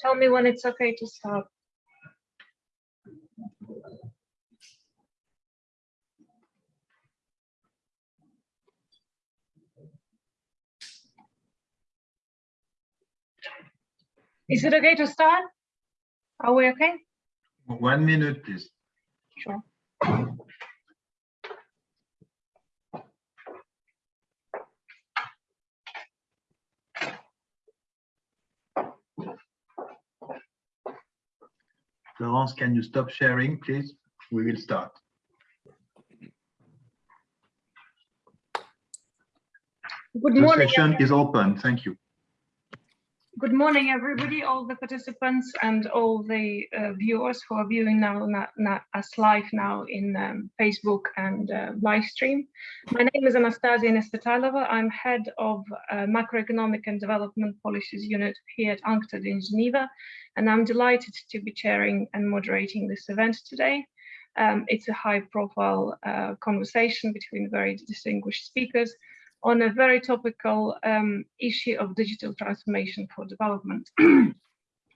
tell me when it's okay to stop. Is it okay to start? Are we okay? One minute, please. Sure. Florence, can you stop sharing, please? We will start. Good The morning. session is open. Thank you. Good morning, everybody, all the participants and all the uh, viewers who are viewing now us live now in um, Facebook and uh, live stream. My name is Anastasia Nesvetailova. I'm head of uh, macroeconomic and development policies unit here at UNCTAD in Geneva, and I'm delighted to be chairing and moderating this event today. Um, it's a high profile uh, conversation between very distinguished speakers on a very topical um, issue of digital transformation for development.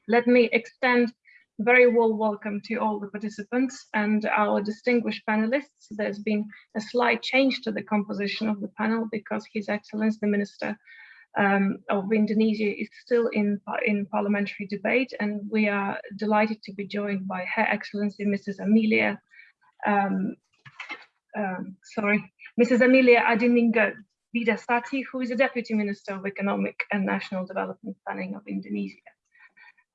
Let me extend very warm welcome to all the participants and our distinguished panelists. There's been a slight change to the composition of the panel because His Excellency the Minister um, of Indonesia is still in, in parliamentary debate and we are delighted to be joined by Her Excellency Mrs. Amelia, um, um, sorry, Mrs. Amelia Adininggar Widyasanti, who is the Deputy Minister of Economic and National Development Planning of Indonesia.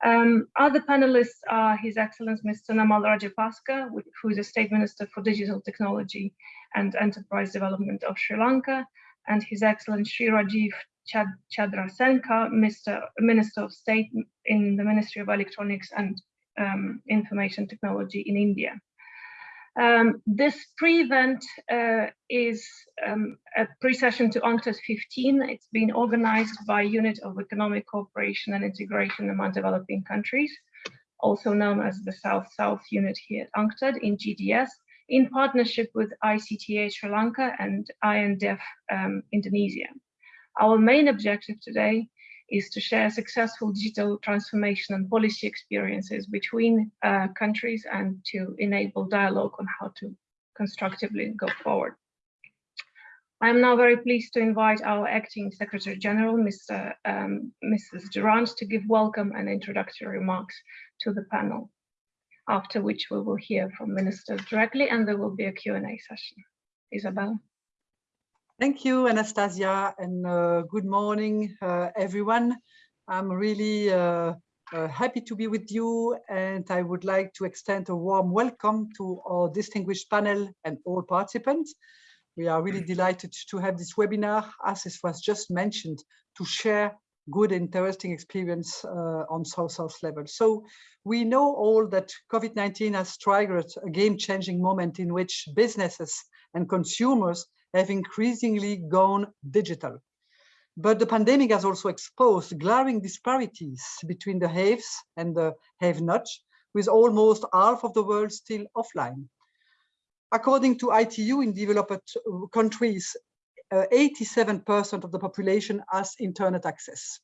Um, other panelists are His Excellency Mr. Namal Rajapaksa, who is the State Minister for Digital Technology and Enterprise Development of Sri Lanka, and His Excellency Sri Rajeev Chad Chandrasekhar, Mr. Minister of State in the Ministry of Electronics and um, Information Technology in India. Um, this pre-event uh, is um, a pre-session to UNCTAD 15. It's been organized by Unit of Economic Cooperation and Integration among Developing Countries, also known as the South-South Unit here at UNCTAD in GDS, in partnership with ICTA Sri Lanka and INDEF um, Indonesia. Our main objective today is to share successful digital transformation and policy experiences between uh, countries and to enable dialogue on how to constructively go forward. I am now very pleased to invite our acting Secretary General, Mr. Um, Mrs. Durant, to give welcome and introductory remarks to the panel, after which we will hear from ministers directly and there will be a Q&A session. Isabelle. Thank you, Anastasia, and uh, good morning, uh, everyone. I'm really uh, uh, happy to be with you, and I would like to extend a warm welcome to our distinguished panel and all participants. We are really delighted to have this webinar, as it was just mentioned, to share good, interesting experience uh, on South-South level. So we know all that COVID-19 has triggered a game-changing moment in which businesses and consumers have increasingly gone digital. But the pandemic has also exposed glaring disparities between the haves and the have-nots, with almost half of the world still offline. According to ITU in developed countries, 87% uh, of the population has internet access.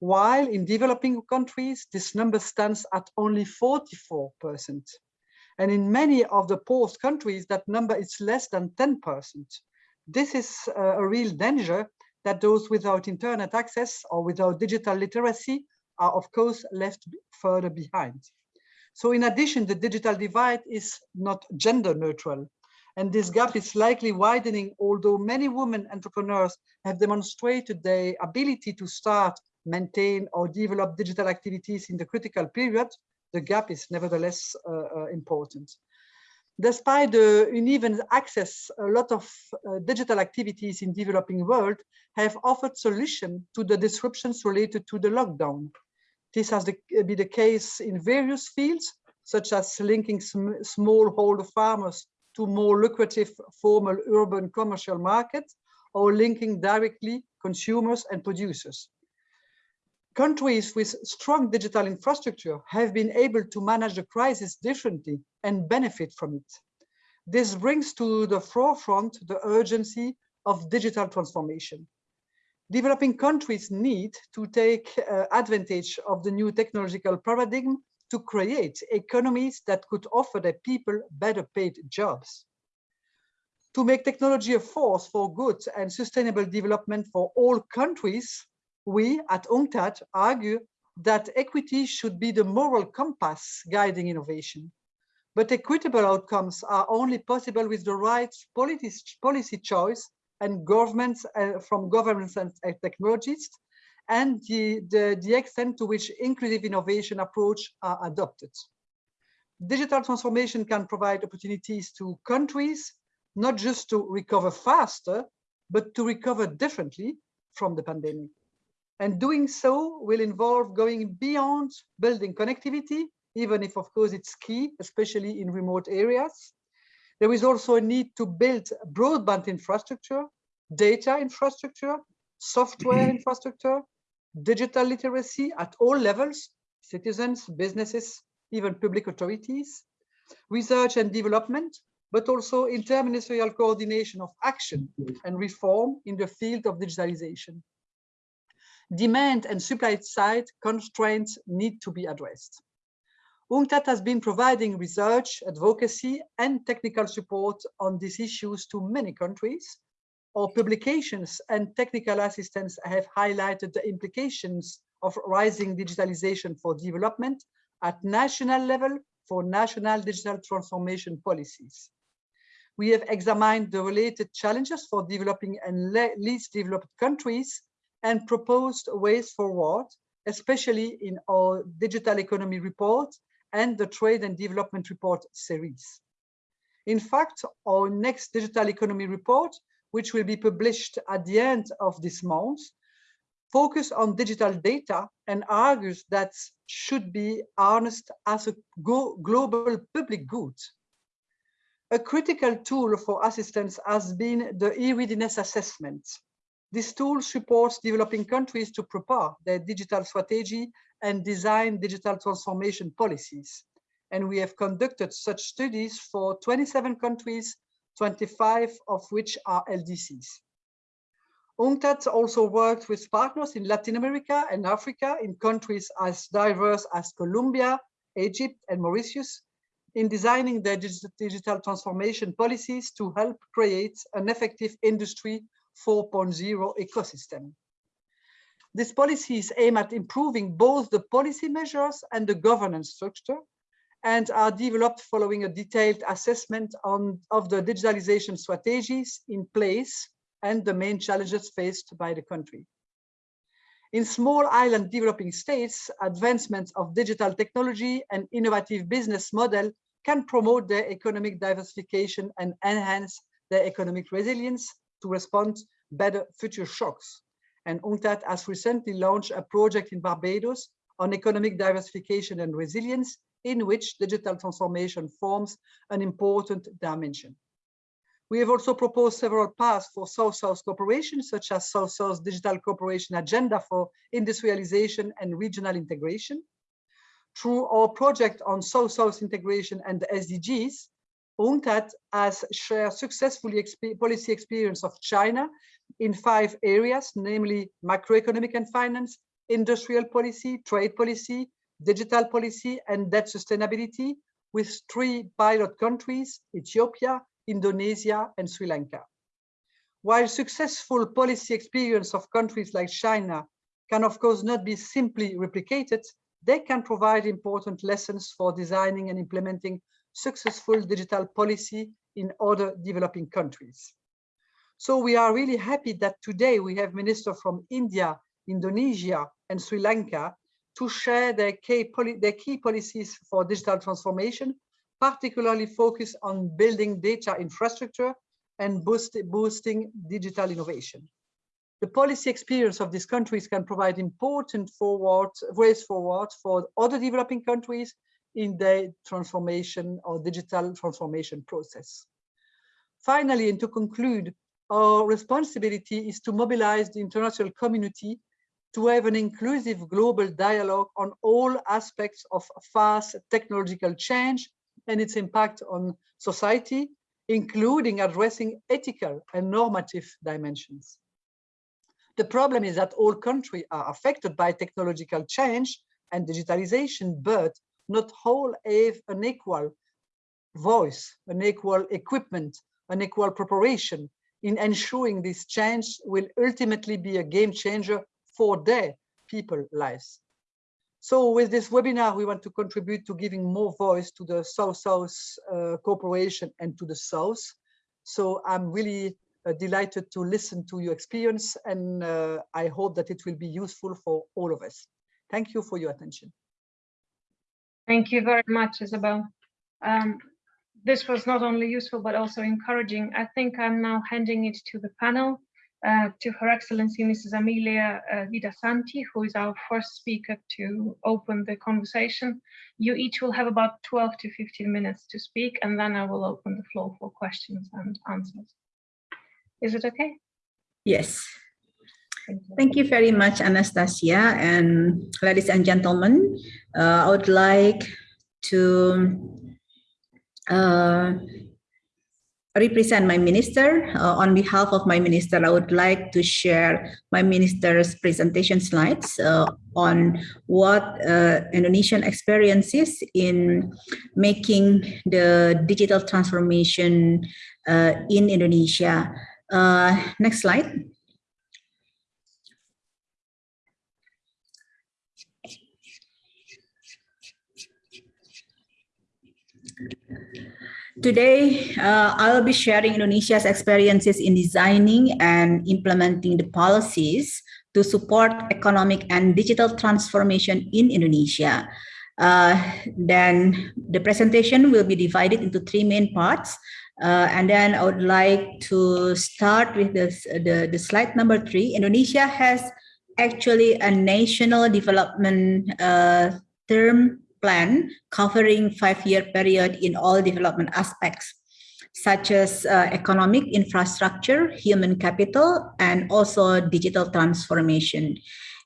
While in developing countries, this number stands at only 44%. And in many of the poorest countries, that number is less than 10%. This is uh, a real danger that those without internet access or without digital literacy are of course left further behind. So in addition, the digital divide is not gender neutral. And this gap is likely widening, although many women entrepreneurs have demonstrated their ability to start, maintain or develop digital activities in the critical period, the gap is nevertheless uh, uh, important. Despite the uneven access, a lot of uh, digital activities in developing world have offered solution to the disruptions related to the lockdown. This has been the case in various fields, such as linking sm smallholder farmers to more lucrative formal urban commercial markets, or linking directly consumers and producers countries with strong digital infrastructure have been able to manage the crisis differently and benefit from it. This brings to the forefront the urgency of digital transformation. Developing countries need to take uh, advantage of the new technological paradigm to create economies that could offer their people better paid jobs. To make technology a force for good and sustainable development for all countries, we at UNCTAD argue that equity should be the moral compass guiding innovation. But equitable outcomes are only possible with the right policy, choice and governments uh, from governments and technologists and the, the, the extent to which inclusive innovation approach are adopted. Digital transformation can provide opportunities to countries, not just to recover faster, but to recover differently from the pandemic. And doing so will involve going beyond building connectivity, even if of course it's key, especially in remote areas. There is also a need to build broadband infrastructure, data infrastructure, software infrastructure, digital literacy at all levels, citizens, businesses, even public authorities, research and development, but also interministerial coordination of action and reform in the field of digitalization demand and supply side constraints need to be addressed. UNCTAD has been providing research, advocacy, and technical support on these issues to many countries. Our publications and technical assistance have highlighted the implications of rising digitalization for development at national level for national digital transformation policies. We have examined the related challenges for developing and least developed countries and proposed ways forward, especially in our digital economy report and the trade and development report series. In fact, our next digital economy report, which will be published at the end of this month, focus on digital data and argues that should be harnessed as a global public good. A critical tool for assistance has been the e-readiness assessment, this tool supports developing countries to prepare their digital strategy and design digital transformation policies. And we have conducted such studies for 27 countries, 25 of which are LDCs. UNCTAD also worked with partners in Latin America and Africa in countries as diverse as Colombia, Egypt, and Mauritius in designing their digital transformation policies to help create an effective industry 4.0 ecosystem. These policies aim at improving both the policy measures and the governance structure and are developed following a detailed assessment on, of the digitalization strategies in place and the main challenges faced by the country. In small island developing states, advancements of digital technology and innovative business model can promote their economic diversification and enhance their economic resilience to respond better future shocks. And UNCTAD has recently launched a project in Barbados on economic diversification and resilience, in which digital transformation forms an important dimension. We have also proposed several paths for South-South cooperation, such as South-South Digital Cooperation Agenda for Industrialization and Regional Integration. Through our project on South-South integration and the SDGs, UNCTAD has shared successfully exp policy experience of China in five areas, namely macroeconomic and finance, industrial policy, trade policy, digital policy, and debt sustainability with three pilot countries, Ethiopia, Indonesia, and Sri Lanka. While successful policy experience of countries like China can of course not be simply replicated, they can provide important lessons for designing and implementing successful digital policy in other developing countries. So we are really happy that today we have ministers from India, Indonesia, and Sri Lanka to share their key, their key policies for digital transformation, particularly focused on building data infrastructure and boost, boosting digital innovation. The policy experience of these countries can provide important forward, ways forward for other developing countries in their transformation or digital transformation process. Finally, and to conclude, our responsibility is to mobilize the international community to have an inclusive global dialogue on all aspects of fast technological change and its impact on society, including addressing ethical and normative dimensions. The problem is that all countries are affected by technological change and digitalization, but not all have an equal voice, an equal equipment, an equal preparation in ensuring this change will ultimately be a game changer for their people lives. So with this webinar, we want to contribute to giving more voice to the South-South uh, cooperation and to the South. So I'm really uh, delighted to listen to your experience and uh, I hope that it will be useful for all of us. Thank you for your attention. Thank you very much, Isabelle. Um, this was not only useful, but also encouraging. I think I'm now handing it to the panel, uh, to Her Excellency Mrs. Amelia uh, Widyasanti, who is our first speaker to open the conversation. You each will have about 12 to 15 minutes to speak, and then I will open the floor for questions and answers. Is it okay? Yes. Thank you very much, Anastasia. And ladies and gentlemen, uh, I would like to uh, represent my minister. Uh, on behalf of my minister, I would like to share my minister's presentation slides uh, on what uh, Indonesian experiences in making the digital transformation uh, in Indonesia. Uh, next slide. Today, uh, I'll be sharing Indonesia's experiences in designing and implementing the policies to support economic and digital transformation in Indonesia. Uh, then the presentation will be divided into three main parts. Uh, and then I would like to start with this, the, the slide number three. Indonesia has actually a national development uh, term plan covering five-year period in all development aspects, such as uh, economic infrastructure, human capital, and also digital transformation.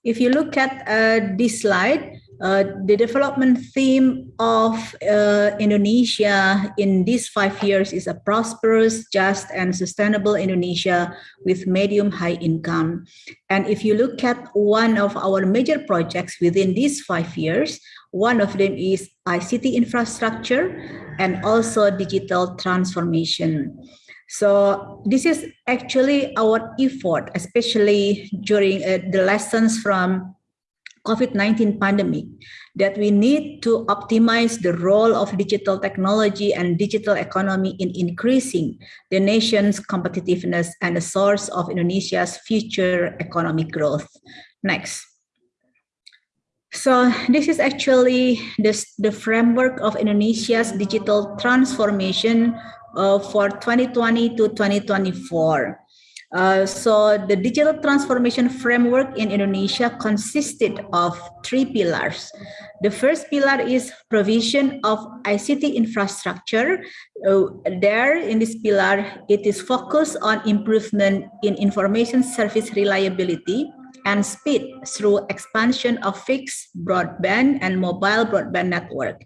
If you look at uh, this slide, uh, the development theme of uh, Indonesia in these five years is a prosperous, just, and sustainable Indonesia with medium high income. And if you look at one of our major projects within these five years, one of them is ICT infrastructure and also digital transformation. So this is actually our effort, especially during uh, the lessons from COVID-19 pandemic, that we need to optimize the role of digital technology and digital economy in increasing the nation's competitiveness and a source of Indonesia's future economic growth. Next. So this is actually this, the framework of Indonesia's digital transformation uh, for 2020 to 2024. Uh, so the digital transformation framework in Indonesia consisted of three pillars. The first pillar is provision of ICT infrastructure. Uh, there in this pillar, it is focused on improvement in information service reliability and speed through expansion of fixed broadband and mobile broadband network,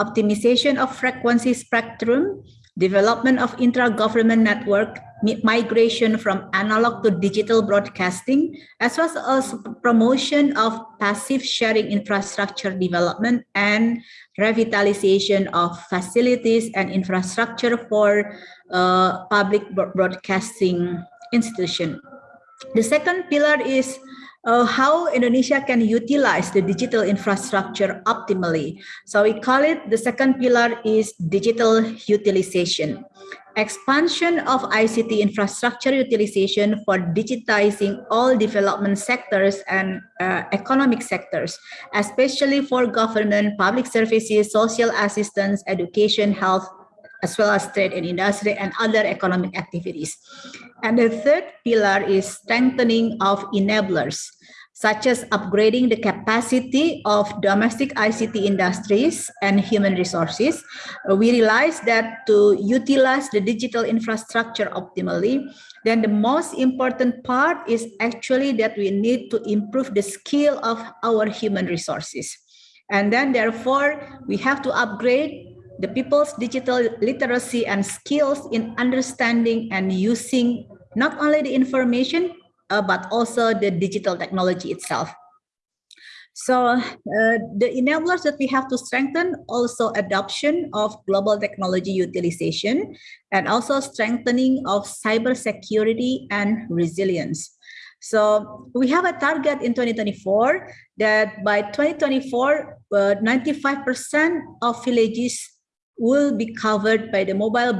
optimization of frequency spectrum, development of intra-government network, migration from analog to digital broadcasting, as well as promotion of passive sharing infrastructure development and revitalization of facilities and infrastructure for uh, public broadcasting institution. The second pillar is uh, how Indonesia can utilize the digital infrastructure optimally. So we call it the second pillar is digital utilization. Expansion of ICT infrastructure utilization for digitizing all development sectors and uh, economic sectors, especially for government, public services, social assistance, education, health, as well as trade and industry and other economic activities. And the third pillar is strengthening of enablers, such as upgrading the capacity of domestic ICT industries and human resources. We realize that to utilize the digital infrastructure optimally, then the most important part is actually that we need to improve the skill of our human resources. And then therefore, we have to upgrade the people's digital literacy and skills in understanding and using not only the information, uh, but also the digital technology itself. So uh, the enablers that we have to strengthen also adoption of global technology utilization and also strengthening of cybersecurity and resilience. So we have a target in 2024 that by 2024, 95% uh, of villages will be covered by the mobile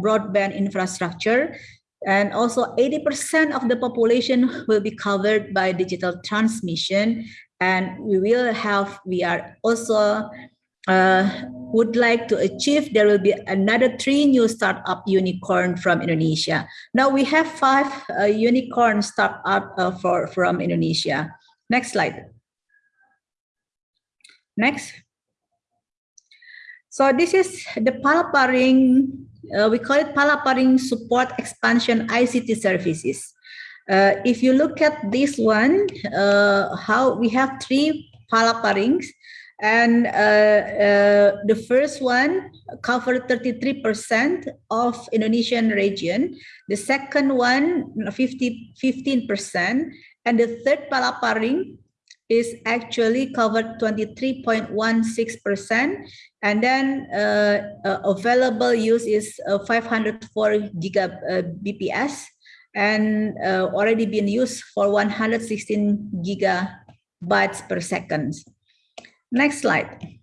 broadband infrastructure and also 80% of the population will be covered by digital transmission. And we will have we are also uh, would like to achieve there will be another three new startup unicorn from indonesia. Now we have five uh, unicorn startup uh, for from indonesia. Next slide. Next. So this is the Palapa Ring uh, we call it Palapa Ring support expansion ict services uh, if you look at this one, uh, how we have three Palapa Rings, and uh, uh the first one covered 33% of Indonesian region. The second one, 50, 15%. And the third Palapa Ring is actually covered 23.16%. And then uh, uh, available use is 504 gigabps and uh, already been used for 116 gigabytes per second. Next slide.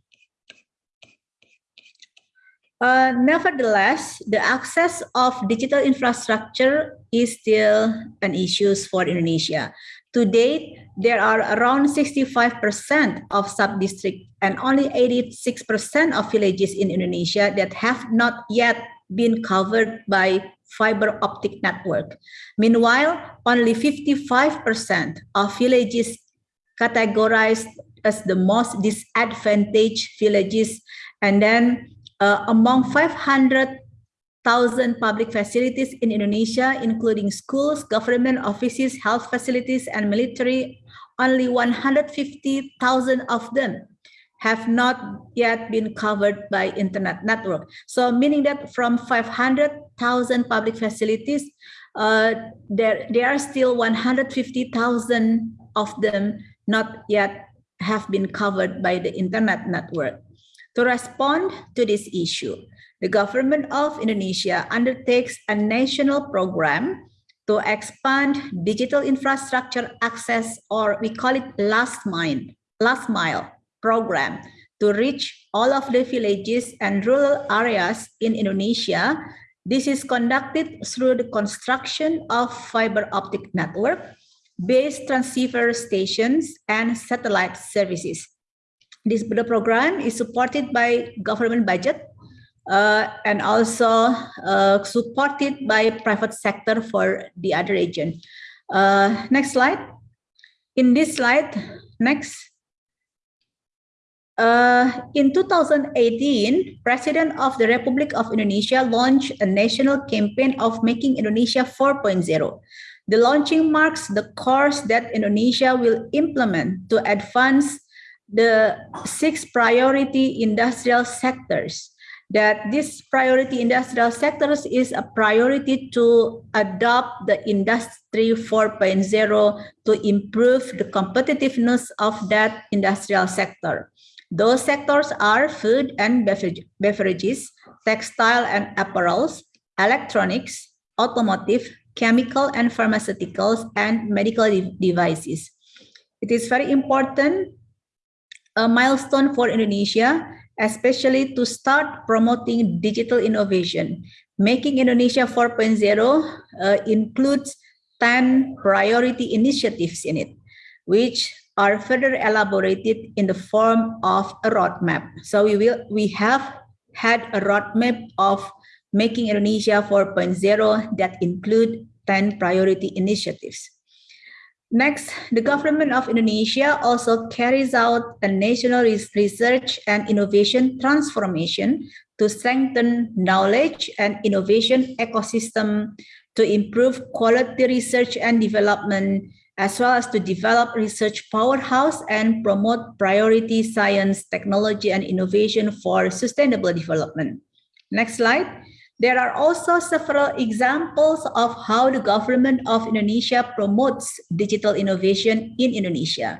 Uh, nevertheless, the access of digital infrastructure is still an issue for Indonesia. To date, there are around 65% of sub-district and only 86% of villages in Indonesia that have not yet been covered by fiber optic network. Meanwhile, only 55% of villages categorized as the most disadvantaged villages. And then uh, among 500,000 public facilities in Indonesia, including schools, government offices, health facilities, and military, only 150,000 of them have not yet been covered by internet network. So meaning that from 500,000 public facilities, uh, there, there are still 150,000 of them not yet have been covered by the internet network. To respond to this issue, the government of Indonesia undertakes a national program to expand digital infrastructure access, or we call it last mile, last mile program to reach all of the villages and rural areas in Indonesia. This is conducted through the construction of fiber optic network, base transceiver stations, and satellite services. This program is supported by government budget uh, and also uh, supported by private sector for the other region. Uh, next slide. In this slide, next. Uh, in 2018, President of the Republic of Indonesia launched a national campaign of making Indonesia 4.0. The launching marks the course that Indonesia will implement to advance the six priority industrial sectors. That this priority industrial sectors is a priority to adopt the industry 4.0 to improve the competitiveness of that industrial sector. Those sectors are food and beverages, textile and apparels, electronics, automotive, chemical and pharmaceuticals, and medical devices. It is very important, a milestone for Indonesia, especially to start promoting digital innovation. Making Indonesia 4.0 uh, includes 10 priority initiatives in it, which are further elaborated in the form of a roadmap. So we will we have had a roadmap of making Indonesia 4.0 that include 10 priority initiatives. Next, the government of Indonesia also carries out a national research and innovation transformation to strengthen knowledge and innovation ecosystem to improve quality research and development as well as to develop research powerhouse and promote priority science, technology, and innovation for sustainable development. Next slide. There are also several examples of how the government of Indonesia promotes digital innovation in Indonesia.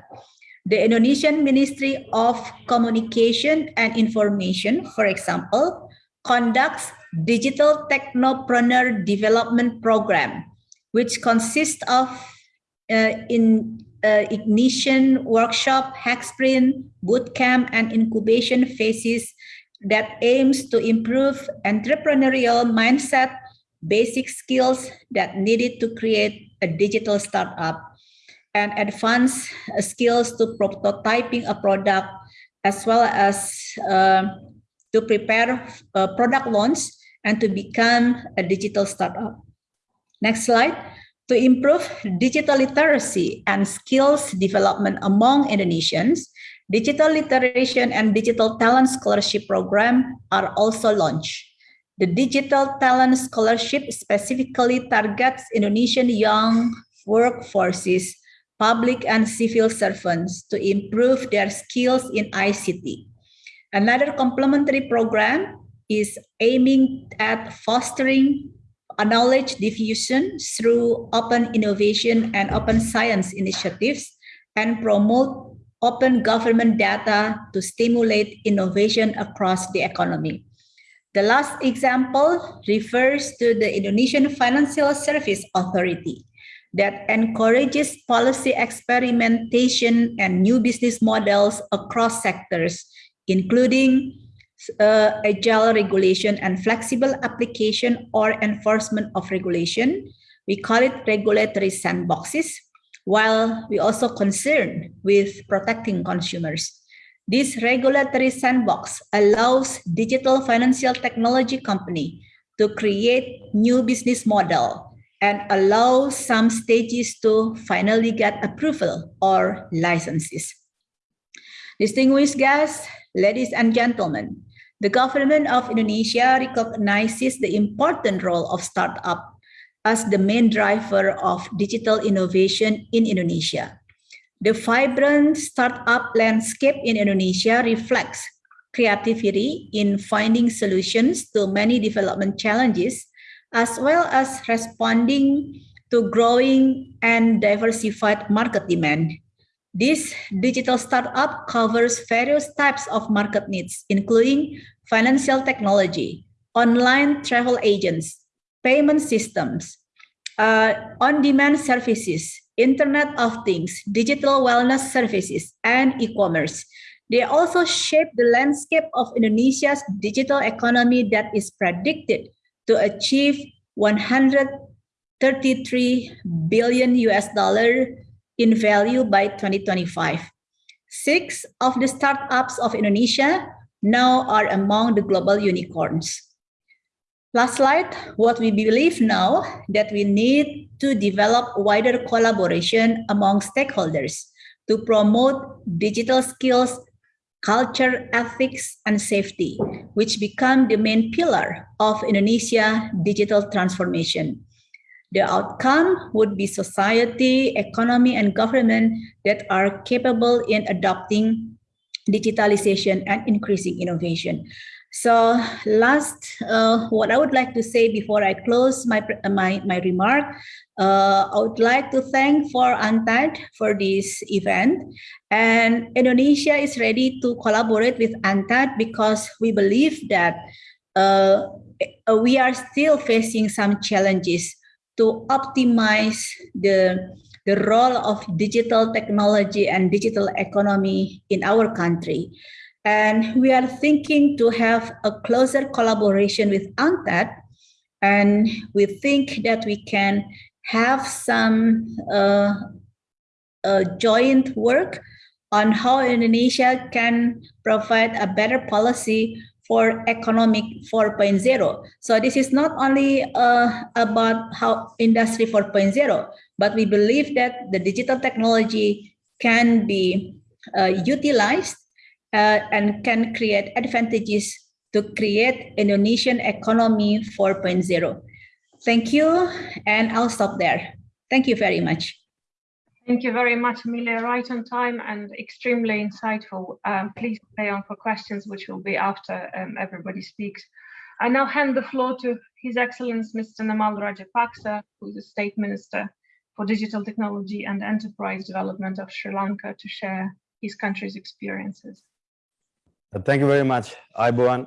The Indonesian Ministry of Communication and Information, for example, conducts Digital Technopreneur Development Program, which consists of uh, in uh, ignition workshop, hack sprint, bootcamp, and incubation phases that aims to improve entrepreneurial mindset, basic skills that needed to create a digital startup, and advanced skills to prototyping a product, as well as uh, to prepare a product launch and to become a digital startup. Next slide. To improve digital literacy and skills development among Indonesians, Digital Literation and Digital Talent Scholarship Program are also launched. The Digital Talent Scholarship specifically targets Indonesian young workforces, public and civil servants to improve their skills in ICT. Another complementary program is aiming at fostering knowledge diffusion through open innovation and open science initiatives and promote open government data to stimulate innovation across the economy. The last example refers to the Indonesian Financial Service Authority that encourages policy experimentation and new business models across sectors, including uh, agile regulation and flexible application or enforcement of regulation. We call it regulatory sandboxes while we also concerned with protecting consumers. This regulatory sandbox allows digital financial technology company to create new business model and allow some stages to finally get approval or licenses. Distinguished guests, ladies and gentlemen, the government of Indonesia recognizes the important role of startup as the main driver of digital innovation in Indonesia. The vibrant startup landscape in Indonesia reflects creativity in finding solutions to many development challenges, as well as responding to growing and diversified market demand. This digital startup covers various types of market needs, including financial technology, online travel agents, payment systems, uh, on-demand services, Internet of Things, digital wellness services, and e-commerce. They also shape the landscape of Indonesia's digital economy that is predicted to achieve 133 billion US dollar in value by 2025. Six of the startups of Indonesia now are among the global unicorns. Last slide, what we believe now that we need to develop wider collaboration among stakeholders to promote digital skills, culture, ethics, and safety, which become the main pillar of Indonesia digital transformation. The outcome would be society, economy, and government that are capable in adopting digitalization and increasing innovation. So last, uh, what I would like to say before I close my my, my remark, uh, I would like to thank for UNCTAD for this event. And Indonesia is ready to collaborate with UNCTAD because we believe that uh, we are still facing some challenges to optimize the the role of digital technology and digital economy in our country. And we are thinking to have a closer collaboration with UNCTAD. And we think that we can have some uh, uh, joint work on how Indonesia can provide a better policy for economic 4.0. So this is not only uh, about how industry 4.0, but we believe that the digital technology can be uh, utilized uh, and can create advantages to create Indonesian economy 4.0. Thank you, and I'll stop there. Thank you very much. Thank you very much, Amelia. Right on time and extremely insightful. Um, please stay on for questions, which will be after um, everybody speaks. I now hand the floor to His Excellence Mr. Namal Rajapaksa, who is the State Minister for Digital Technology and Enterprise Development of Sri Lanka to share his country's experiences. Thank you very much, Iboan.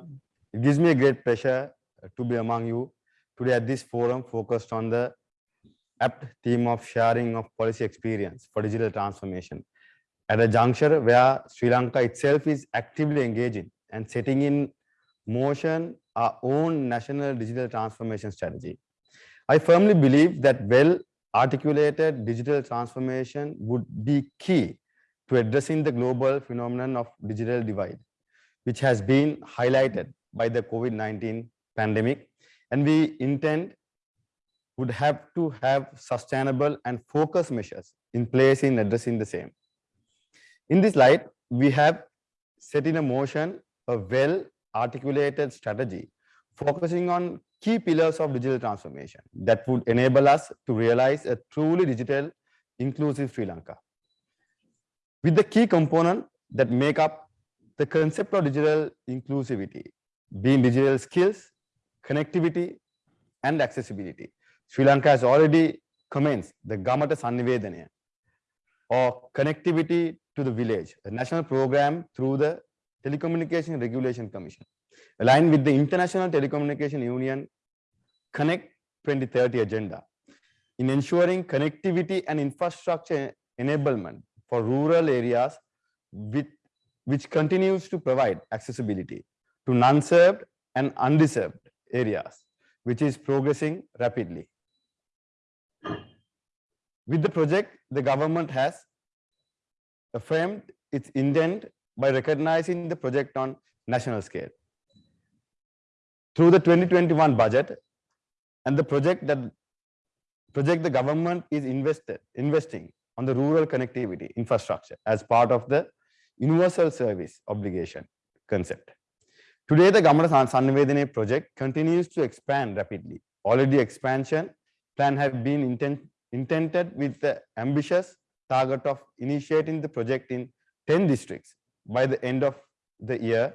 It gives me a great pleasure uh, to be among you today at this forum focused on the apt theme of sharing of policy experience for digital transformation at a juncture where Sri Lanka itself is actively engaging and setting in motion our own national digital transformation strategy. I firmly believe that well articulated digital transformation would be key to addressing the global phenomenon of digital divide, which has been highlighted by the COVID-19 pandemic. And we intend would have to have sustainable and focused measures in place in addressing the same. In this light, we have set in a motion a well articulated strategy focusing on key pillars of digital transformation that would enable us to realize a truly digital inclusive Sri Lanka. With the key component that make up the concept of digital inclusivity, being digital skills, connectivity, and accessibility. Sri Lanka has already commenced the Gamata Sannivedana or connectivity to the village, a national program through the Telecommunication Regulation Commission, aligned with the International Telecommunication Union Connect 2030 agenda in ensuring connectivity and infrastructure enablement for rural areas with, which continues to provide accessibility to non-served and undeserved areas, which is progressing rapidly. With the project, the government has affirmed its intent by recognizing the project on national scale. Through the 2021 budget and the project that project the government is invested investing on the rural connectivity infrastructure as part of the universal service obligation concept. Today, the Gamata Sannivedana project continues to expand rapidly. Already expansion plan have been intent, intended with the ambitious target of initiating the project in 10 districts by the end of the year.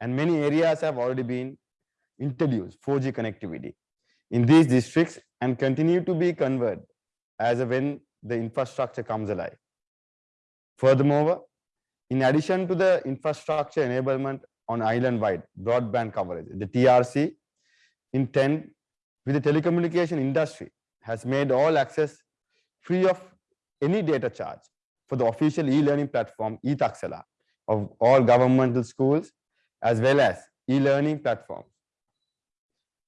And many areas have already been introduced 4G connectivity in these districts and continue to be converted as when the infrastructure comes alive. Furthermore, in addition to the infrastructure enablement on island-wide broadband coverage, the TRC intent with the telecommunication industry has made all access free of any data charge for the official e-learning platform eTaksala of all governmental schools as well as e-learning platforms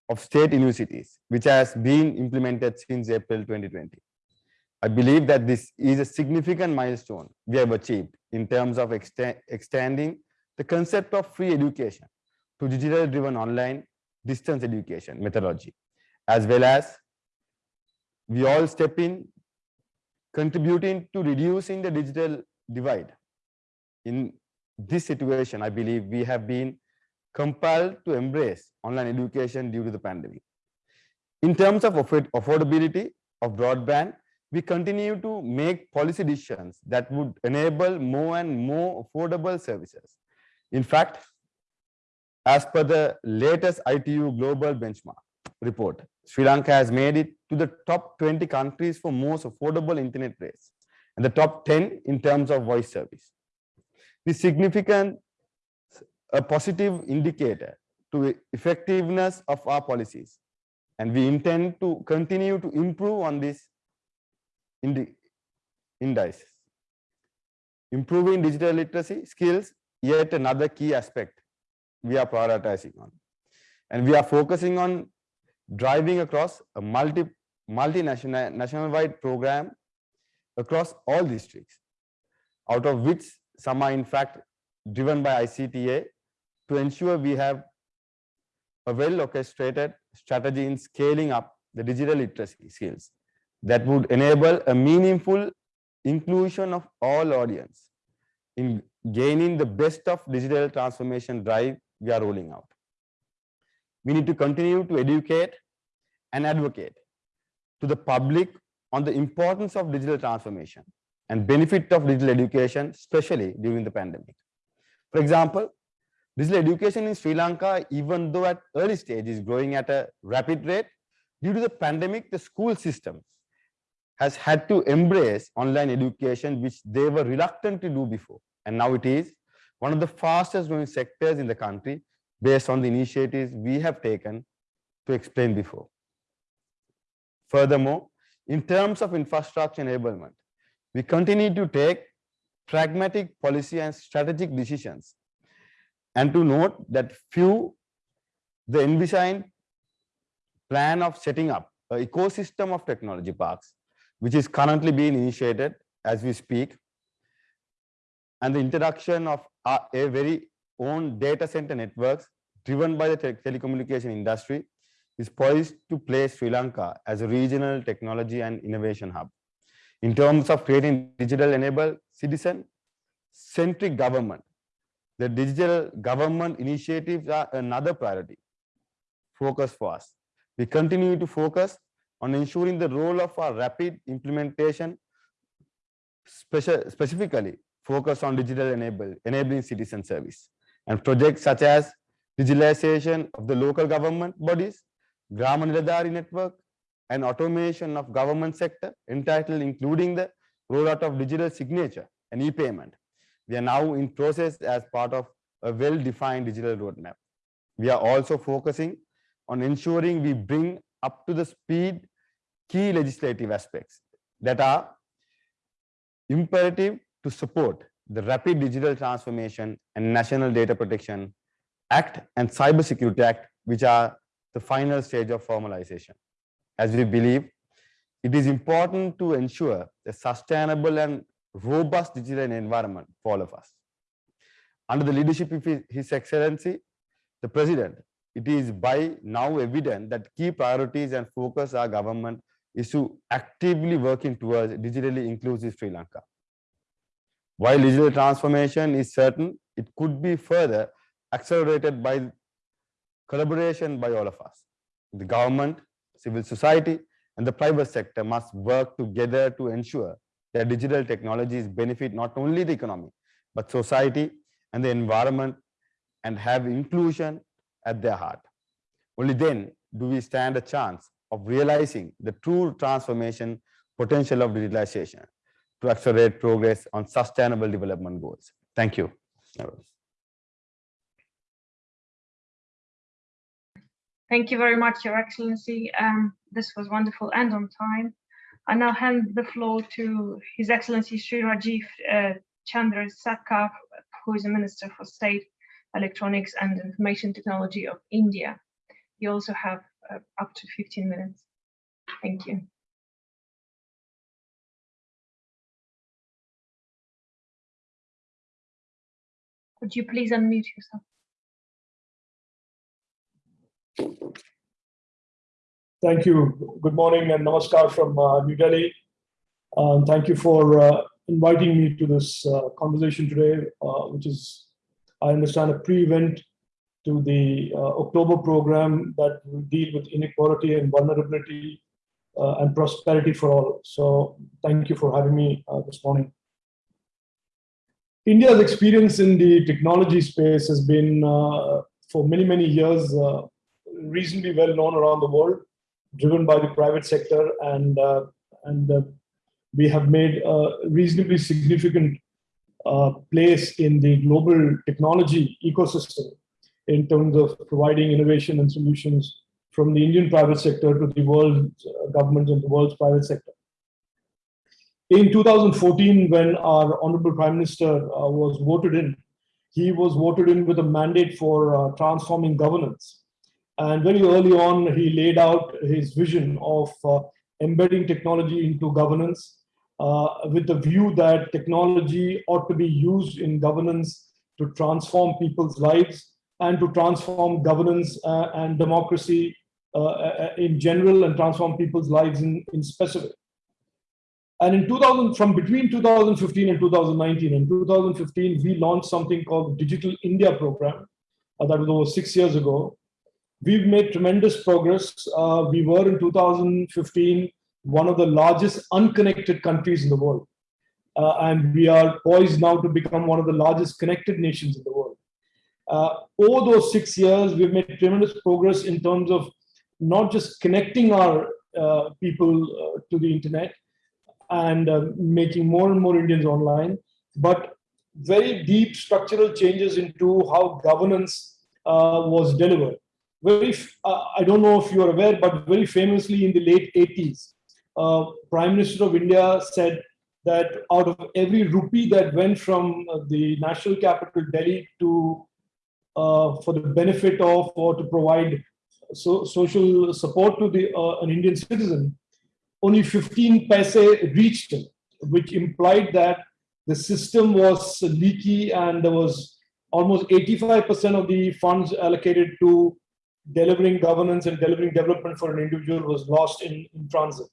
of state universities, which has been implemented since April 2020. I believe that this is a significant milestone we have achieved in terms of extend, extending the concept of free education to digital driven online distance education methodology, as well as we all step in contributing to reducing the digital divide. In this situation, I believe we have been compelled to embrace online education due to the pandemic. In terms of affordability of broadband, we continue to make policy decisions that would enable more and more affordable services. In fact, as per the latest ITU global benchmark report, Sri Lanka has made it to the top 20 countries for most affordable internet rates and the top 10 in terms of voice service. This significant a positive indicator to the effectiveness of our policies and we intend to continue to improve on this indi indices. Improving digital literacy skills, yet another key aspect we are prioritizing on. And we are focusing on driving across a multi multinational national wide program across all districts, out of which some are in fact driven by ICTA to ensure we have a well orchestrated strategy in scaling up the digital literacy skills that would enable a meaningful inclusion of all audience in gaining the best of digital transformation drive we are rolling out. We need to continue to educate and advocate to the public on the importance of digital transformation and benefit of digital education, especially during the pandemic. For example, Digital education in Sri Lanka, even though at early stage is growing at a rapid rate, due to the pandemic, the school system has had to embrace online education, which they were reluctant to do before. And now it is one of the fastest growing sectors in the country based on the initiatives we have taken to explain before. Furthermore, in terms of infrastructure enablement, we continue to take pragmatic policy and strategic decisions. And to note that few, the envisioned plan of setting up an ecosystem of technology parks, which is currently being initiated as we speak, and the introduction of a, very own data center networks driven by the te telecommunication industry is poised to place Sri Lanka as a regional technology and innovation hub. In terms of creating digital enabled citizen centric government, the digital government initiatives are another priority focus for us. We continue to focus on ensuring the role of our rapid implementation, special, specifically focus on digital enable, enabling citizen service and projects such as digitalization of the local government bodies, Grama Niladhari network, and automation of government sector entitled including the rollout of digital signature and e-payment. We are now in process as part of a well-defined digital roadmap. We are also focusing on ensuring we bring up to the speed key legislative aspects that are imperative to support the rapid digital transformation and National Data Protection Act and Cyber Security Act, which are the final stage of formalization. As we believe, it is important to ensure a sustainable and robust digital environment for all of us. Under the leadership of His Excellency, the President, it is by now evident that key priorities and focus our government is to actively working towards digitally inclusive Sri Lanka. While digital transformation is certain, it could be further accelerated by collaboration by all of us. The government, civil society, and the private sector must work together to ensure that digital technologies benefit not only the economy, but society and the environment and have inclusion at their heart. Only then do we stand a chance of realizing the true transformation potential of digitalization to accelerate progress on sustainable development goals. Thank you. Thank you very much, Your Excellency. Um, this was wonderful and on time. I now hand the floor to His Excellency Sri Rajeev uh, Chandrasekhar, who is the Minister for State, Electronics and Information Technology of India. You also have uh, up to 15 minutes. Thank you. Could you please unmute yourself? Thank you. Good morning and namaskar from uh, New Delhi. Um, thank you for uh, inviting me to this uh, conversation today, uh, which is, I understand, a pre-event to the uh, October program that will deal with inequality and vulnerability uh, and prosperity for all. So thank you for having me this morning. India's experience in the technology space has been, for many, many years, reasonably well known around the world, driven by the private sector, and uh, and uh, we have made a reasonably significant uh, place in the global technology ecosystem in terms of providing innovation and solutions from the Indian private sector to the world government and the world's private sector. In 2014, when our Honorable Prime Minister uh, was voted in, he was voted in with a mandate for uh, transforming governance. And very early on, he laid out his vision of uh, embedding technology into governance uh, with the view that technology ought to be used in governance to transform people's lives and to transform governance uh, and democracy uh, uh, in general and transform people's lives in, in specific. And in 2000, from between 2015 and 2019, in 2015, we launched something called Digital India Program. Uh, that was over six years ago, We've made tremendous progress. Uh, we were in 2015 one of the largest unconnected countries in the world. Uh, and we are poised now to become one of the largest connected nations in the world. Uh, over those six years, we've made tremendous progress in terms of not just connecting our uh, people uh, to the internet and uh, making more and more Indians online, but very deep structural changes into how governance uh, was delivered. Very, I don't know if you are aware, but very famously in the late 80s, uh, Prime Minister of India said that out of every rupee that went from the national capital Delhi to uh, for the benefit of or to provide so, social support to the uh, an Indian citizen, only 15 paise reached him, which implied that the system was leaky and there was almost 85% of the funds allocated to delivering governance and delivering development for an individual was lost in, in transit.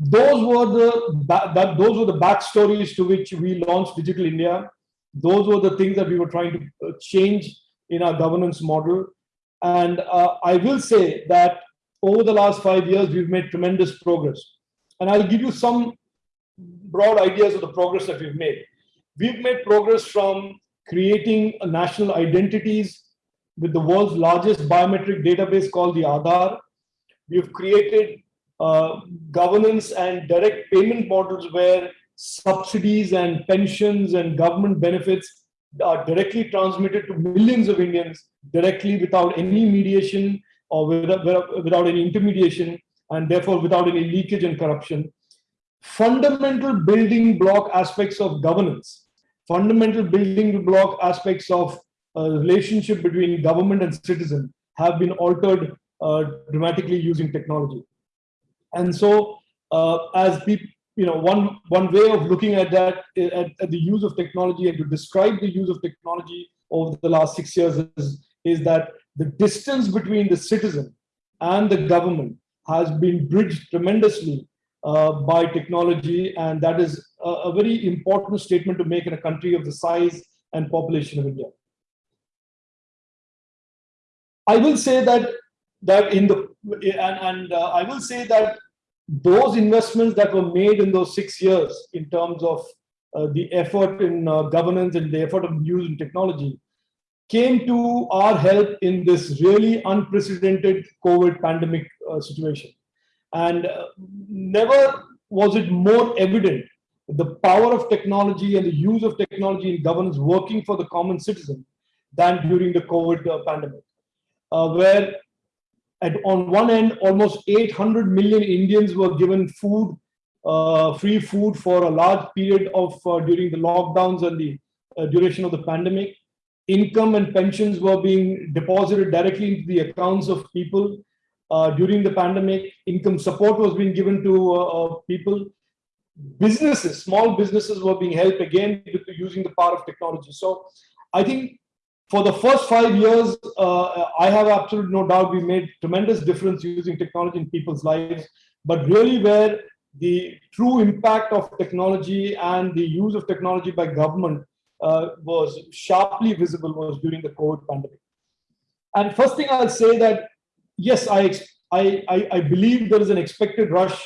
Those were the that those were the backstories to which we launched Digital India. Those were the things that we were trying to uh, change in our governance model. And uh, I will say that over the last five years, we've made tremendous progress. And I'll give you some broad ideas of the progress that we've made. We've made progress from creating national identities with the world's largest biometric database called the Aadhaar. We've created uh, governance and direct payment models where subsidies and pensions and government benefits are directly transmitted to millions of Indians directly without any mediation or without, without any intermediation and therefore without any leakage and corruption. Fundamental building block aspects of governance, fundamental building block aspects of uh, relationship between government and citizen have been altered uh, dramatically using technology. And so uh, as people, you know, one, one way of looking at that, at, at, the use of technology and to describe the use of technology over the last six years is, is that the distance between the citizen and the government has been bridged tremendously uh, by technology. And that is a, a, very important statement to make in a country of the size and population of India. I will say that that in the and, and uh, I will say that those investments that were made in those six years in terms of uh, the effort in uh, governance and the effort of using technology came to our help in this really unprecedented COVID pandemic uh, situation. And uh, never was it more evident the power of technology and the use of technology in governance working for the common citizen than during the COVID uh, pandemic, where at, on one end, almost 800 million Indians were given food, uh, free food for a large period of uh, during the lockdowns and the uh, duration of the pandemic. Income and pensions were being deposited directly into the accounts of people uh, during the pandemic. Income support was being given to uh, people. Businesses, small businesses were being helped again using the power of technology. So I think for the first five years, uh, I have absolutely no doubt we made tremendous difference using technology in people's lives. But really where the true impact of technology and the use of technology by government uh, was sharply visible was during the COVID pandemic. And first thing I'll say that, yes, I, I, I believe there is an expected rush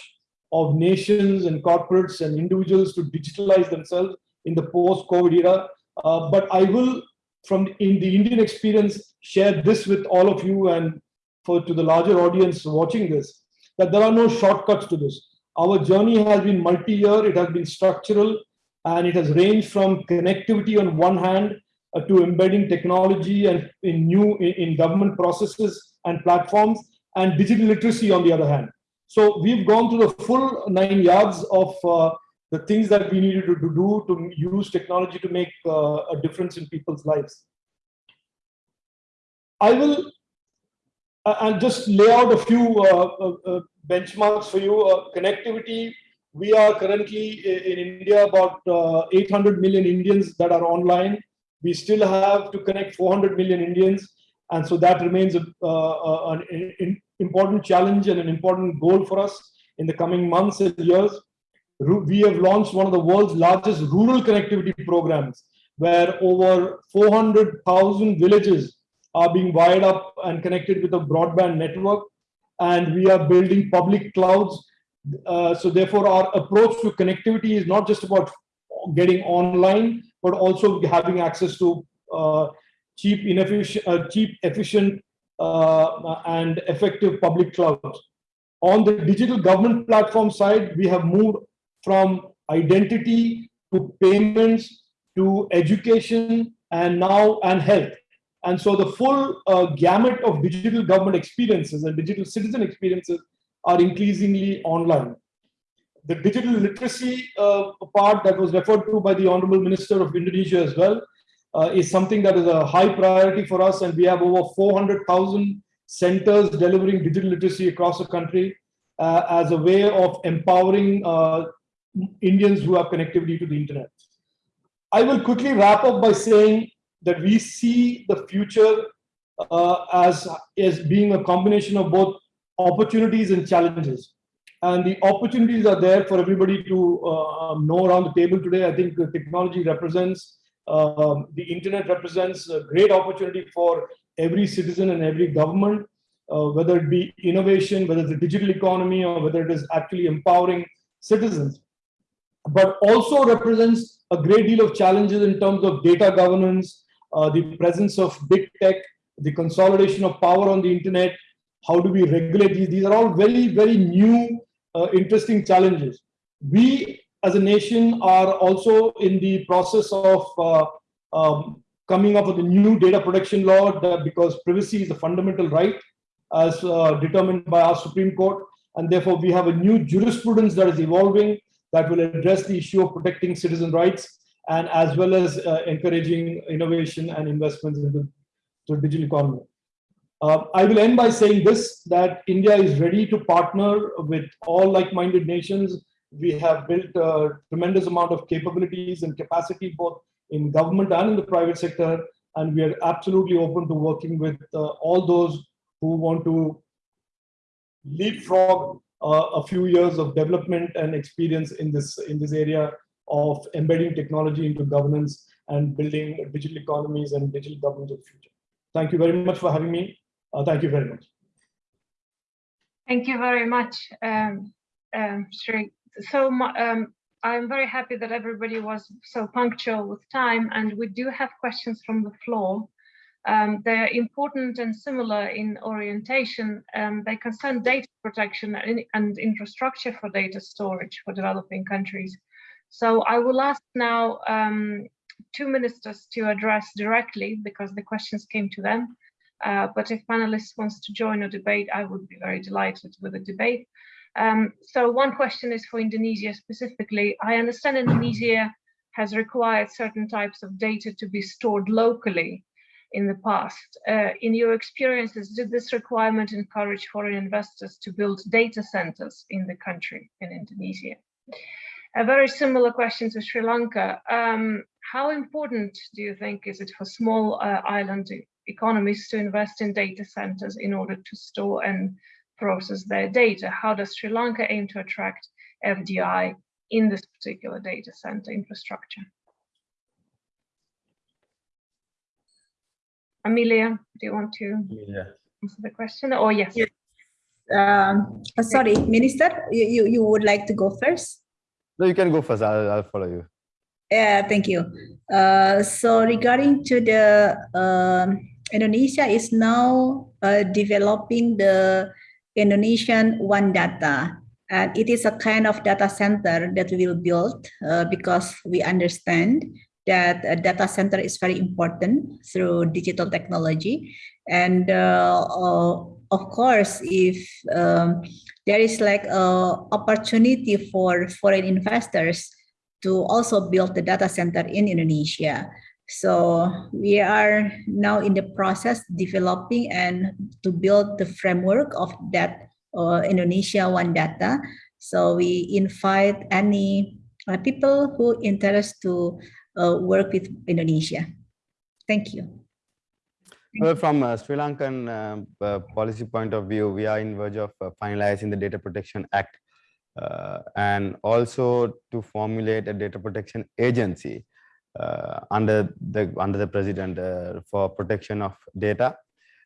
of nations and corporates and individuals to digitalize themselves in the post-COVID era. Uh, but I will from in the Indian experience, share this with all of you and for to the larger audience watching this, that there are no shortcuts to this. Our journey has been multi-year, it has been structural, and it has ranged from connectivity on one hand uh, to embedding technology and in new in, in, government processes and platforms and digital literacy on the other hand. So we've gone through the full nine yards of uh, the things that we needed to, do to use technology to make uh, a difference in people's lives. I will uh, and just lay out a few uh, uh, uh benchmarks for you. Uh, connectivity, we are currently in India about 800 million Indians that are online. We still have to connect 400 million Indians. And so that remains a, an important challenge and an important goal for us in the coming months and years we have launched one of the world's largest rural connectivity programs where over 400,000 villages are being wired up and connected with a broadband network. And we are building public clouds. Uh, so therefore, our approach to connectivity is not just about getting online, but also having access to uh, cheap, inefficient, uh, cheap, efficient, uh, and effective public clouds. On the digital government platform side, we have moved from identity to payments to education and now and health. And so the full uh, gamut of digital government experiences and digital citizen experiences are increasingly online. The digital literacy uh, part that was referred to by the Honorable Minister of Indonesia as well uh, is something that is a high priority for us. And we have over 400,000 centers delivering digital literacy across the country uh, as a way of empowering uh, Indians who have connectivity to the internet. I will quickly wrap up by saying that we see the future uh, as, as being a combination of both opportunities and challenges. And the opportunities are there for everybody to uh, know around the table today. I think technology represents, um, the internet represents a great opportunity for every citizen and every government, uh, whether it be innovation, whether it's the digital economy, or whether it is actually empowering citizens. But also represents a great deal of challenges in terms of data governance, uh, the presence of big tech, the consolidation of power on the internet, how do we regulate these? These are all very, very new, uh, interesting challenges. We as a nation are also in the process of uh, um, coming up with a new data protection law because privacy is a fundamental right as uh, determined by our Supreme Court. And therefore, we have a new jurisprudence that is evolving that will address the issue of protecting citizen rights and as well as uh, encouraging innovation and investments into the digital economy. Uh, I will end by saying this, that India is ready to partner with all like-minded nations. We have built a tremendous amount of capabilities and capacity both in government and in the private sector. And we are absolutely open to working with uh, all those who want to leapfrog a few years of development and experience in this, in this area of embedding technology into governance and building digital economies and digital governance of the future. Thank you very much for having me. Uh, thank you very much. Thank you very much, um, um, Sri. So um, I'm very happy that everybody was so punctual with time, and we do have questions from the floor. Um, they're important and similar in orientation. Um, they concern data protection and, and, infrastructure for data storage for developing countries. So I will ask now um, two ministers to address directly because the questions came to them. Uh, but if panelists wants to join a debate, I would be very delighted with a debate. Um, so one question is for Indonesia specifically. I understand Indonesia has required certain types of data to be stored locally in the past. Uh, in your experiences, did this requirement encourage foreign investors to build data centers in the country, in Indonesia? A very similar question to Sri Lanka. Um, how important do you think is it for small uh, island economies to invest in data centers in order to store and process their data? How does Sri Lanka aim to attract FDI in this particular data center infrastructure? Amalia, do you want to Yeah. answer the question? Oh, yes. Yes. Um, uh, sorry, Minister, you, you, you would like to go first? No, you can go first. I'll, I'll follow you. Yeah, thank you. Uh, so regarding to the um, Indonesia is now uh, developing the Indonesian One Data, and it is a kind of data center that we will build uh, because we understand that a data center is very important through digital technology, and uh, uh, of course, if um, there is like a opportunity for foreign investors to also build the data center in Indonesia. So we are now in the process developing and to build the framework of that uh, Indonesia One Data. So we invite any uh, people who interest to work with Indonesia. Thank you. Well, from a Sri Lankan um, uh, policy point of view, we are in verge of uh, finalizing the Data Protection Act uh, and also to formulate a data protection agency uh, under the under the president uh, for protection of data.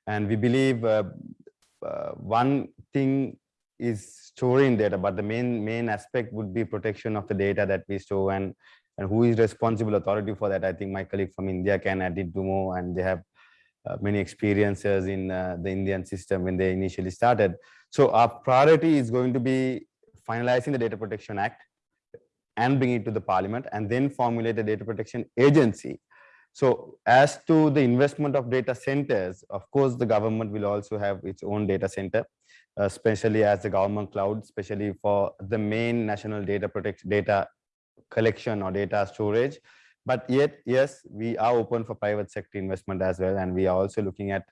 And we believe uh, one thing is storing data, but the main main aspect would be protection of the data that we store and and who is responsible authority for that. I think my colleague from India can add it to more, and they have uh, many experiences in uh, the Indian system when they initially started. So our priority is going to be finalizing the Data Protection Act and bring it to the parliament and then formulate a data protection agency. So as to the investment of data centers, of course, the government will also have its own data center, especially as the government cloud, especially for the main national data protection data collection or data storage. But yet, yes, we are open for private sector investment as well. And we are also looking at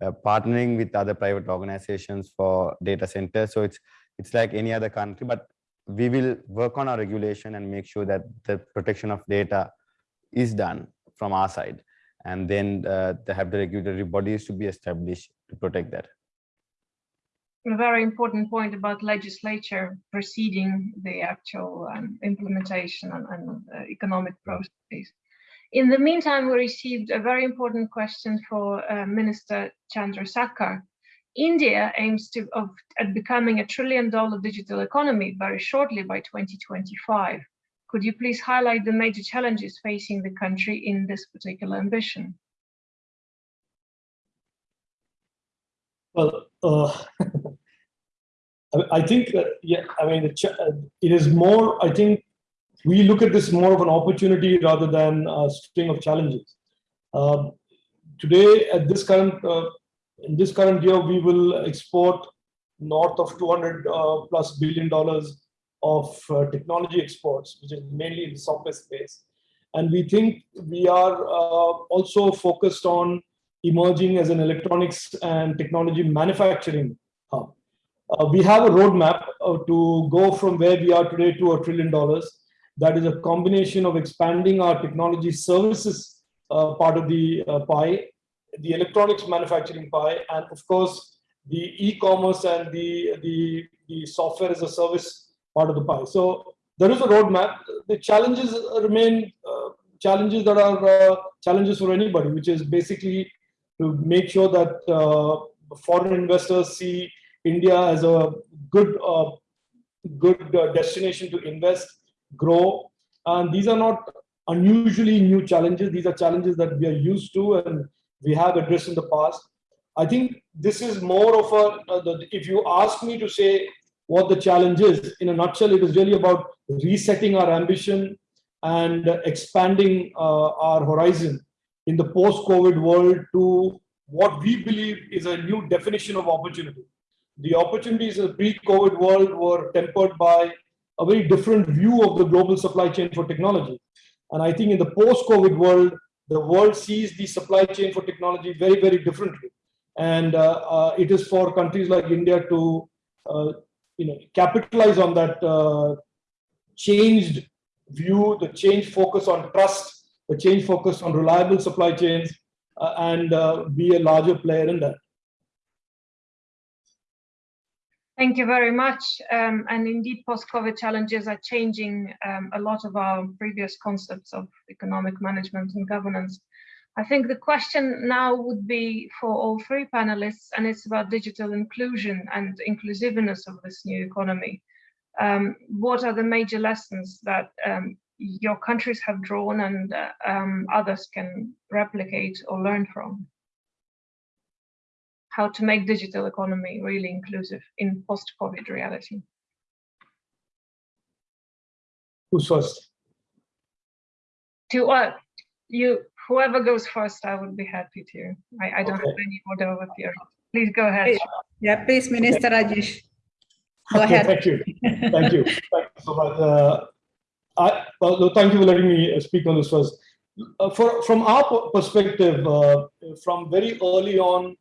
uh, partnering with other private organizations for data centers. So it's it's like any other country, but we will work on our regulation and make sure that the protection of data is done from our side. And then uh, they have the regulatory bodies to be established to protect that. A very important point about legislature preceding the actual um, implementation and, and uh, economic processes. In the meantime, we received a very important question for uh, Minister Chandrasekhar. India aims to of, at becoming a trillion dollar digital economy very shortly by 2025. Could you please highlight the major challenges facing the country in this particular ambition? Well, uh, I think that, yeah, I mean, it is more, I think we look at this more of an opportunity rather than a string of challenges. Uh, today, at this current, uh, in this current year, we will export north of 200 uh, plus billion dollars of uh, technology exports, which is mainly in the software space. And we think we are uh, also focused on emerging as an electronics and technology manufacturing. We have a roadmap uh, to go from where we are today to a trillion dollars. That is a combination of expanding our technology services uh, part of the uh, pie, the electronics manufacturing pie, and of course, the e-commerce and the, the, the software as a service part of the pie. So there is a roadmap. The challenges remain uh, challenges that are uh, challenges for anybody, which is basically to make sure that uh, foreign investors see India as a good uh, good uh, destination to invest, grow. And these are not unusually new challenges. These are challenges that we are used to and we have addressed in the past. I think this is more of a, uh, the, if you ask me to say what the challenge is. In a nutshell, it is really about resetting our ambition and expanding uh, our horizon in the post-COVID world to what we believe is a new definition of opportunity. The opportunities in the pre-COVID world were tempered by a very different view of the global supply chain for technology. And I think in the post-COVID world, the world sees the supply chain for technology very, very differently. And uh, uh, it is for countries like India to uh, you know, capitalize on that uh, changed view, the change focus on trust, the change focus on reliable supply chains, uh, and uh, be a larger player in that. Thank you very much. Um, and indeed, post-COVID challenges are changing um, a lot of our previous concepts of economic management and governance. I think the question now would be for all three panelists, and it's about digital inclusion and inclusiveness of this new economy. Um, what are the major lessons that um, your countries have drawn and uh, um, others can replicate or learn from? How to make digital economy really inclusive in post-COVID reality? Who's first? To uh, you, whoever goes first, I would be happy to. I, I don't Okay. have any order over here. Please go ahead. Yeah, please, Minister Rajesh. Go Okay, ahead. Thank you. Thank you. Thank you so much. Uh, I, well, thank you for letting me uh, speak on this first. Uh, for, from our perspective, uh, from very early on,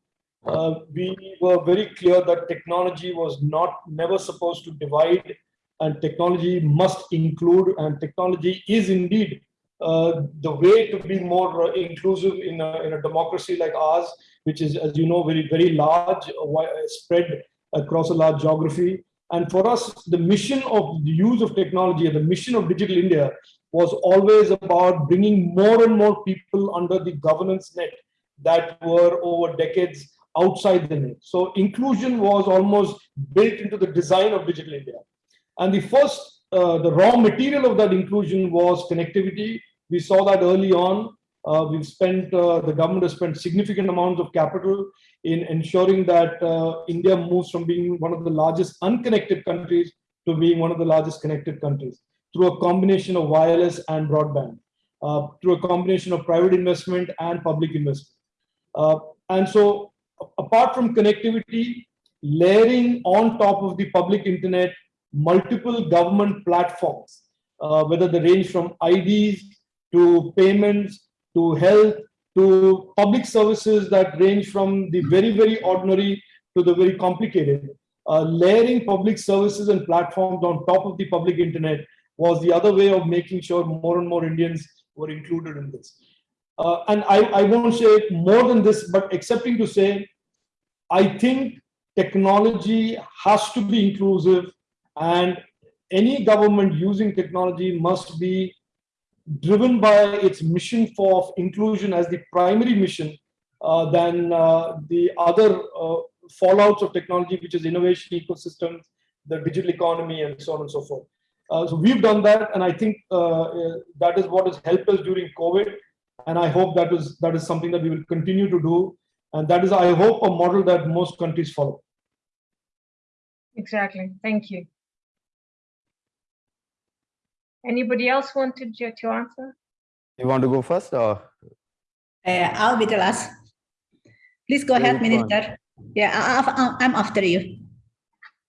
uh, we were very clear that technology was not never supposed to divide, and technology must include, and technology is indeed uh, the way to be more uh, inclusive in a, in a democracy like ours, which is, as you know, very very large, uh, spread across a large geography. And for us, the mission of the use of technology the mission of Digital India was always about bringing more and more people under the governance net that were over decades outside the net. So inclusion was almost built into the design of Digital India. And the first, uh, the raw material of that inclusion was connectivity. We saw that early on. Uh, we've spent, uh, the government has spent significant amounts of capital in ensuring that uh, India moves from being one of the largest unconnected countries to being one of the largest connected countries through a combination of wireless and broadband, uh, through a combination of private investment and public investment. Uh, and so apart from connectivity, layering on top of the public internet, multiple government platforms, uh, whether they range from IDs to payments to health to public services that range from the very, very ordinary to the very complicated. Uh, layering public services and platforms on top of the public internet was the other way of making sure more and more Indians were included in this. Uh, and I, I won't say more than this, but excepting to say, I think technology has to be inclusive and any government using technology must be driven by its mission for inclusion as the primary mission uh, than uh, the other uh, fallouts of technology, which is innovation ecosystems, the digital economy, and so on and so forth. Uh, so we've done that, and I think uh, uh, that is what has helped us during COVID. And I hope that is that is something that we will continue to do, and that is, I hope, a model that most countries follow. Exactly. Thank you. Anybody else wanted you to answer? You want to go first or? Uh, I'll be the last. Please go ahead, fun. Minister. Yeah, I- I- I'm after you.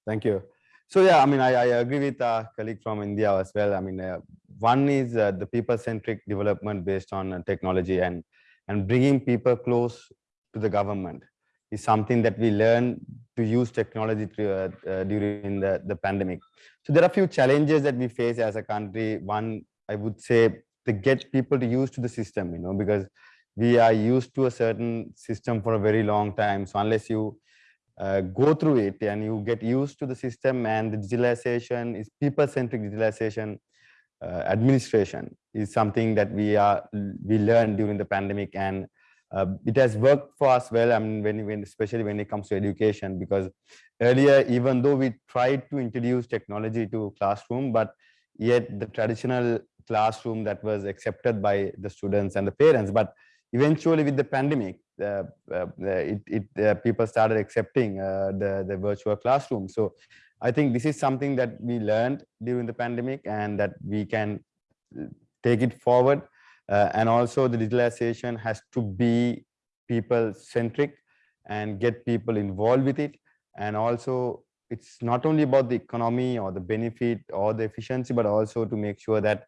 Thank you. So yeah, I mean, I, I agree with a colleague from India as well. I mean, uh, one is uh, the people-centric development based on uh, technology and and bringing people close to the government is something that we learn to use technology to, uh, uh, during the, the pandemic. So there are a few challenges that we face as a country. One, I would say, to get people to use to the system, you know, because we are used to a certain system for a very long time. So unless you uh, go through it and you get used to the system and the digitalization is people-centric digitalization uh, administration is something that we are we learned during the pandemic and uh, it has worked for us well i mean when, when especially when it comes to education because earlier even though we tried to introduce technology to classroom but yet the traditional classroom that was accepted by the students and the parents but eventually with the pandemic uh, uh, it, it uh, people started accepting uh, the the virtual classroom. So i think this is something that we learned during the pandemic and that we can uh, take it forward uh, and also the digitalization has to be people centric and get people involved with it. And also it's not only about the economy or the benefit or the efficiency but also to make sure that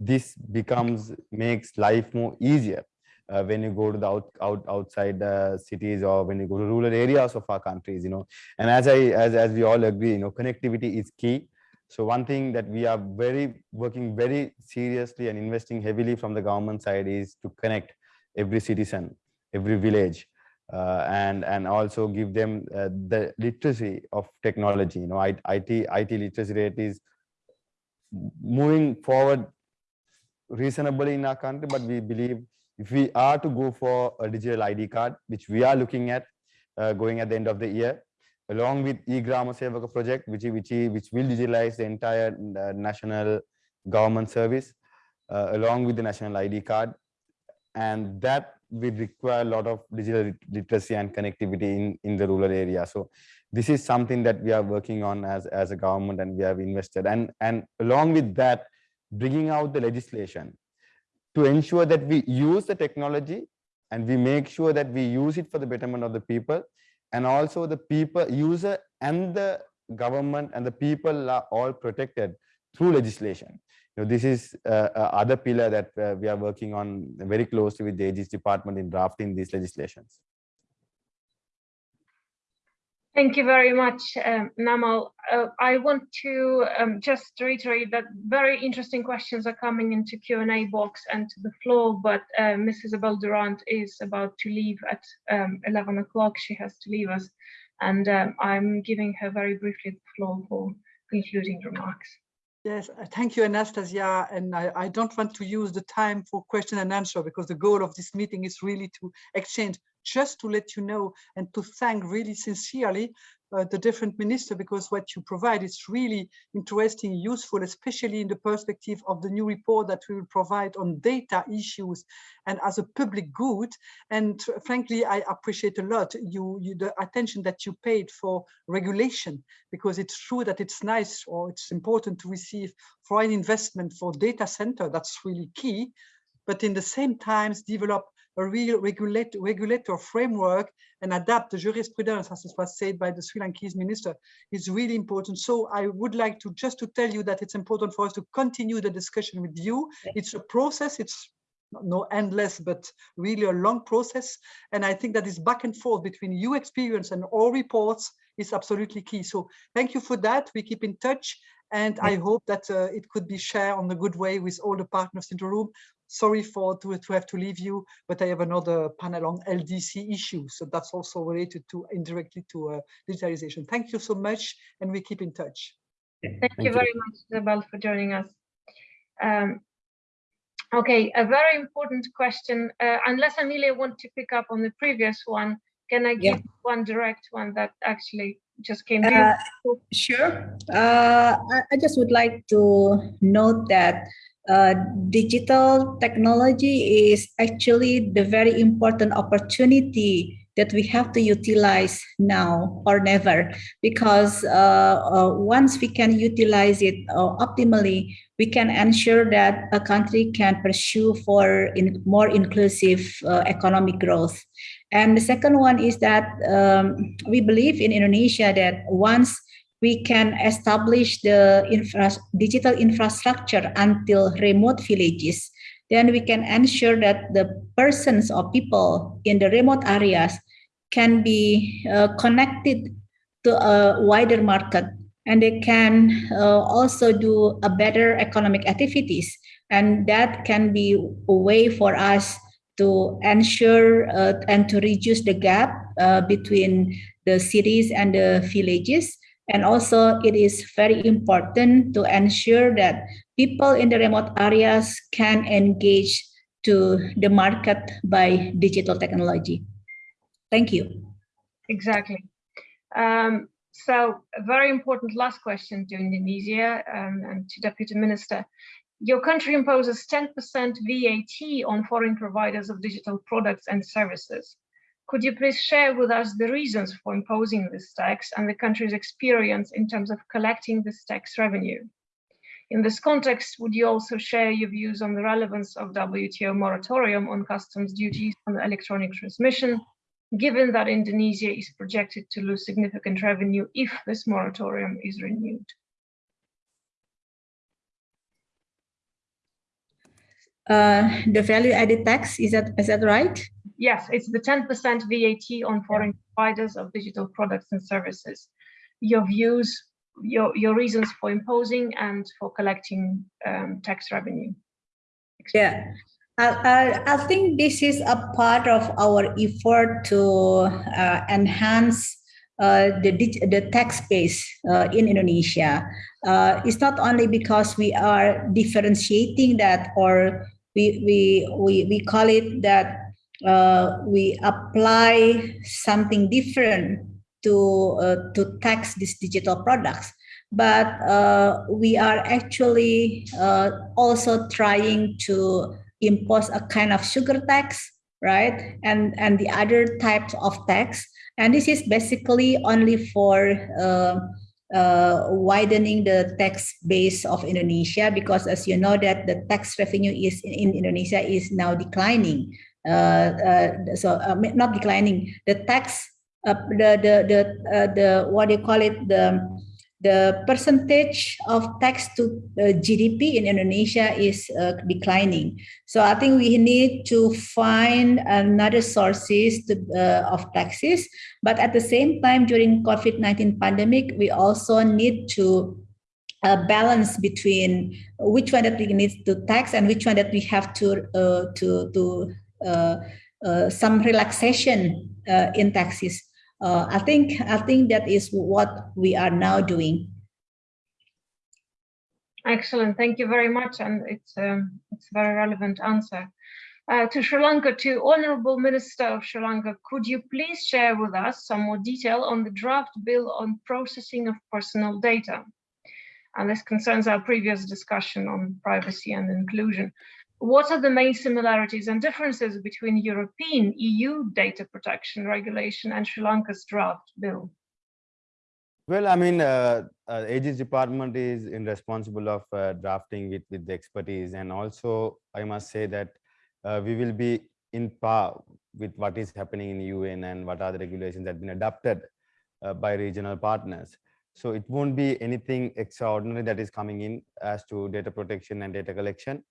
this becomes makes life more easier. Uh, when you go to the out, out outside uh, cities or when you go to rural areas of our countries you know. And as i as, as we all agree you know connectivity is key so one thing that we are very working very seriously and investing heavily from the government side is to connect every citizen every village uh, and and also give them uh, the literacy of technology. You know IT, IT IT literacy rate is moving forward reasonably in our country but we believe if we are to go for a digital ID card, which we are looking at uh, going at the end of the year, along with e-Grama Sevaka project, which, which, which will digitalize the entire uh, national government service, uh, along with the national ID card. And that will require a lot of digital literacy and connectivity in, in the rural area. So this is something that we are working on as, as a government and we have invested. And, and along with that, bringing out the legislation to ensure that we use the technology and we make sure that we use it for the betterment of the people and also the people user and the government and the people are all protected through legislation. You know, this is uh, uh, other pillar that uh, we are working on very closely with the aegis department in drafting these legislations Thank you very much, um, Namal. Uh, I want to um, just reiterate that very interesting questions are coming into Q&A box and to the floor, but uh, Ms. Isabelle Durant is about to leave at um, 11 o'clock. She has to leave us, and um, I'm giving her very briefly the floor for concluding remarks. Yes, uh, thank you, Anastasia. And I, I don't want to use the time for question and answer because the goal of this meeting is really to exchange just to let you know and to thank really sincerely uh, the different minister because what you provide is really interesting, useful, especially in the perspective of the new report that we will provide on data issues and as a public good. And frankly, I appreciate a lot you, you the attention that you paid for regulation because it's true that it's nice or it's important to receive foreign investment for data center. That's really key. But in the same times, develop a real regulate, regulator framework and adapt the jurisprudence, as it was said by the Sri Lankese minister, is really important. So I would like to just to tell you that it's important for us to continue the discussion with you. It's a process, it's no endless, but really a long process. And I think that this back and forth between you experience and all reports is absolutely key. So thank you for that. We keep in touch. And I hope that uh, it could be shared on a good way with all the partners in the room sorry for to, to have to leave you, but I have another panel on LDC issues. So that's also related to indirectly to uh, digitalization. Thank you so much, and we keep in touch. Thank, Thank you very much, Isabelle, for joining us. Um, okay, a very important question. Uh, unless Amalia want to pick up on the previous one, can I give yeah. one direct one that actually just came uh, Sure. Uh, I, I just would like to note that uh, digital technology is actually the very important opportunity that we have to utilize now or never because uh, uh, once we can utilize it uh, optimally we can ensure that a country can pursue for in more inclusive uh, economic growth. And the second one is that um, we believe in indonesia that once we can establish the infra digital infrastructure until remote villages, then we can ensure that the persons or people in the remote areas can be uh, connected to a wider market. And they can uh, also do a better economic activities. And that can be a way for us to ensure uh, and to reduce the gap uh, between the cities and the villages and also it is very important to ensure that people in the remote areas can engage to the market by digital technology. Thank you. Exactly. Um, so a very important last question to Indonesia um, and to Deputy Minister. Your country imposes 10% VAT on foreign providers of digital products and services. Could you please share with us the reasons for imposing this tax and the country's experience in terms of collecting this tax revenue? In this context, would you also share your views on the relevance of WTO moratorium on customs duties on electronic transmission, given that Indonesia is projected to lose significant revenue if this moratorium is renewed? Uh, the value added tax, is that, is that right? Yes, it's the 10% VAT on foreign providers of digital products and services. Your views, your, your reasons for imposing and for collecting um, tax revenue. Yeah, I, I, I, think this is a part of our effort to uh, enhance uh, the, the tax base uh, in Indonesia. Uh, it's not only because we are differentiating that or we, we, we, we call it that uh, we apply something different to uh, to tax these digital products. But uh, we are actually uh, also trying to impose a kind of sugar tax right? And and the other types of tax. And this is basically only for uh, uh, widening the tax base of Indonesia because as you know that the tax revenue is in, in Indonesia is now declining so uh, not declining the tax the the the the what do you call it the the percentage of tax to uh, GDP in Indonesia is uh, declining. So I think we need to find another sources to, uh, of taxes. But at the same time, during COVID-19 pandemic, we also need to balance between which one that we need to tax and which one that we have to to to uh, uh, some relaxation uh, in taxes. I think I think that is what we are now doing. Excellent, thank you very much, and it's um, it's a very relevant answer. Uh, to Sri Lanka, to Honorable Minister of Sri Lanka, could you please share with us some more detail on the draft bill on processing of personal data? And this concerns our previous discussion on privacy and inclusion. What are the main similarities and differences between European EU data protection regulation and Sri Lanka's draft bill? Well, I mean, uh, uh, AG's department is in responsible of uh, drafting it with the expertise. And also, I must say that uh, we will be in par with what is happening in UN and what are the regulations that have been adopted uh, by regional partners. So it won't be anything extraordinary that is coming in as to data protection and data collection,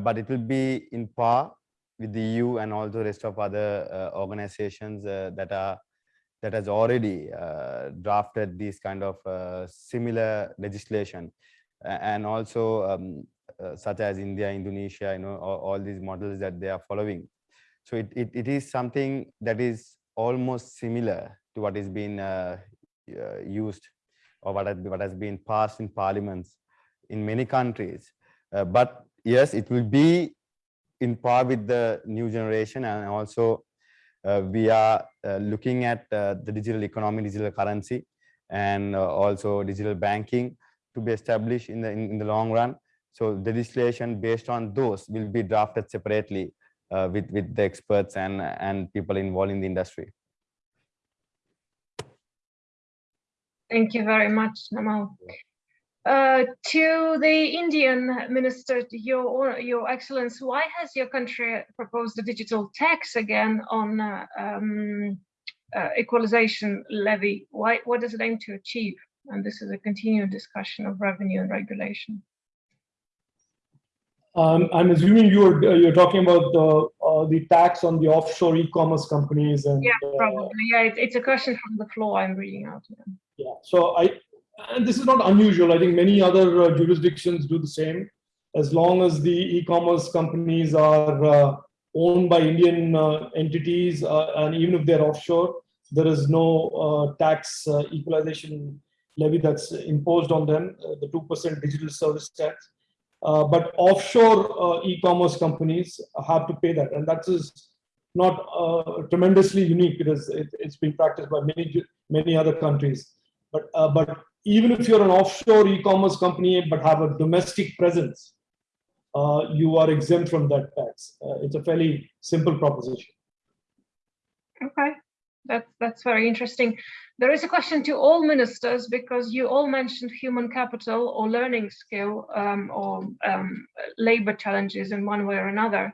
but it will be in par with the EU and all the rest of other uh, organizations uh, that are that has already uh, drafted these kind of uh, similar legislation and also um, uh, such as India, Indonesia, you know, all, all these models that they are following. So it, it, it is something that is almost similar to what is being uh, uh, used or what has, what has been passed in parliaments in many countries. Uh, but yes, it will be in par with the new generation and also uh, we are uh, looking at uh, the digital economy, digital currency, and uh, also digital banking to be established in the in, in the long run. So the legislation based on those will be drafted separately uh, with with the experts and and people involved in the industry. Thank you very much, Namal. Uh, to the Indian minister, your your excellence, why has your country proposed a digital tax again on uh, um, uh, equalization levy? Why what does it aim to achieve? And this is a continued discussion of revenue and regulation. Um, I'm assuming you're uh, you're talking about the uh, the tax on the offshore e-commerce companies and Yeah, probably. Yeah, it, it's a question from the floor. I'm reading out. Yeah. yeah. So I and this is not unusual. I think many other uh, jurisdictions do the same. As long as the e-commerce companies are uh, owned by Indian uh, entities, uh, and even if they're offshore, there is no uh, tax uh, equalization levy that's imposed on them, the 2% digital service tax. But offshore e-commerce companies have to pay that, and that is not tremendously unique. It is it, it's been practiced by many many other countries. But but even if you're an offshore e-commerce company but have a domestic presence, uh, you are exempt from that tax. Uh, it's a fairly simple proposition. Okay, that's that's very interesting. There is a question to all ministers because you all mentioned human capital or learning skill um, or um, labor challenges in one way or another.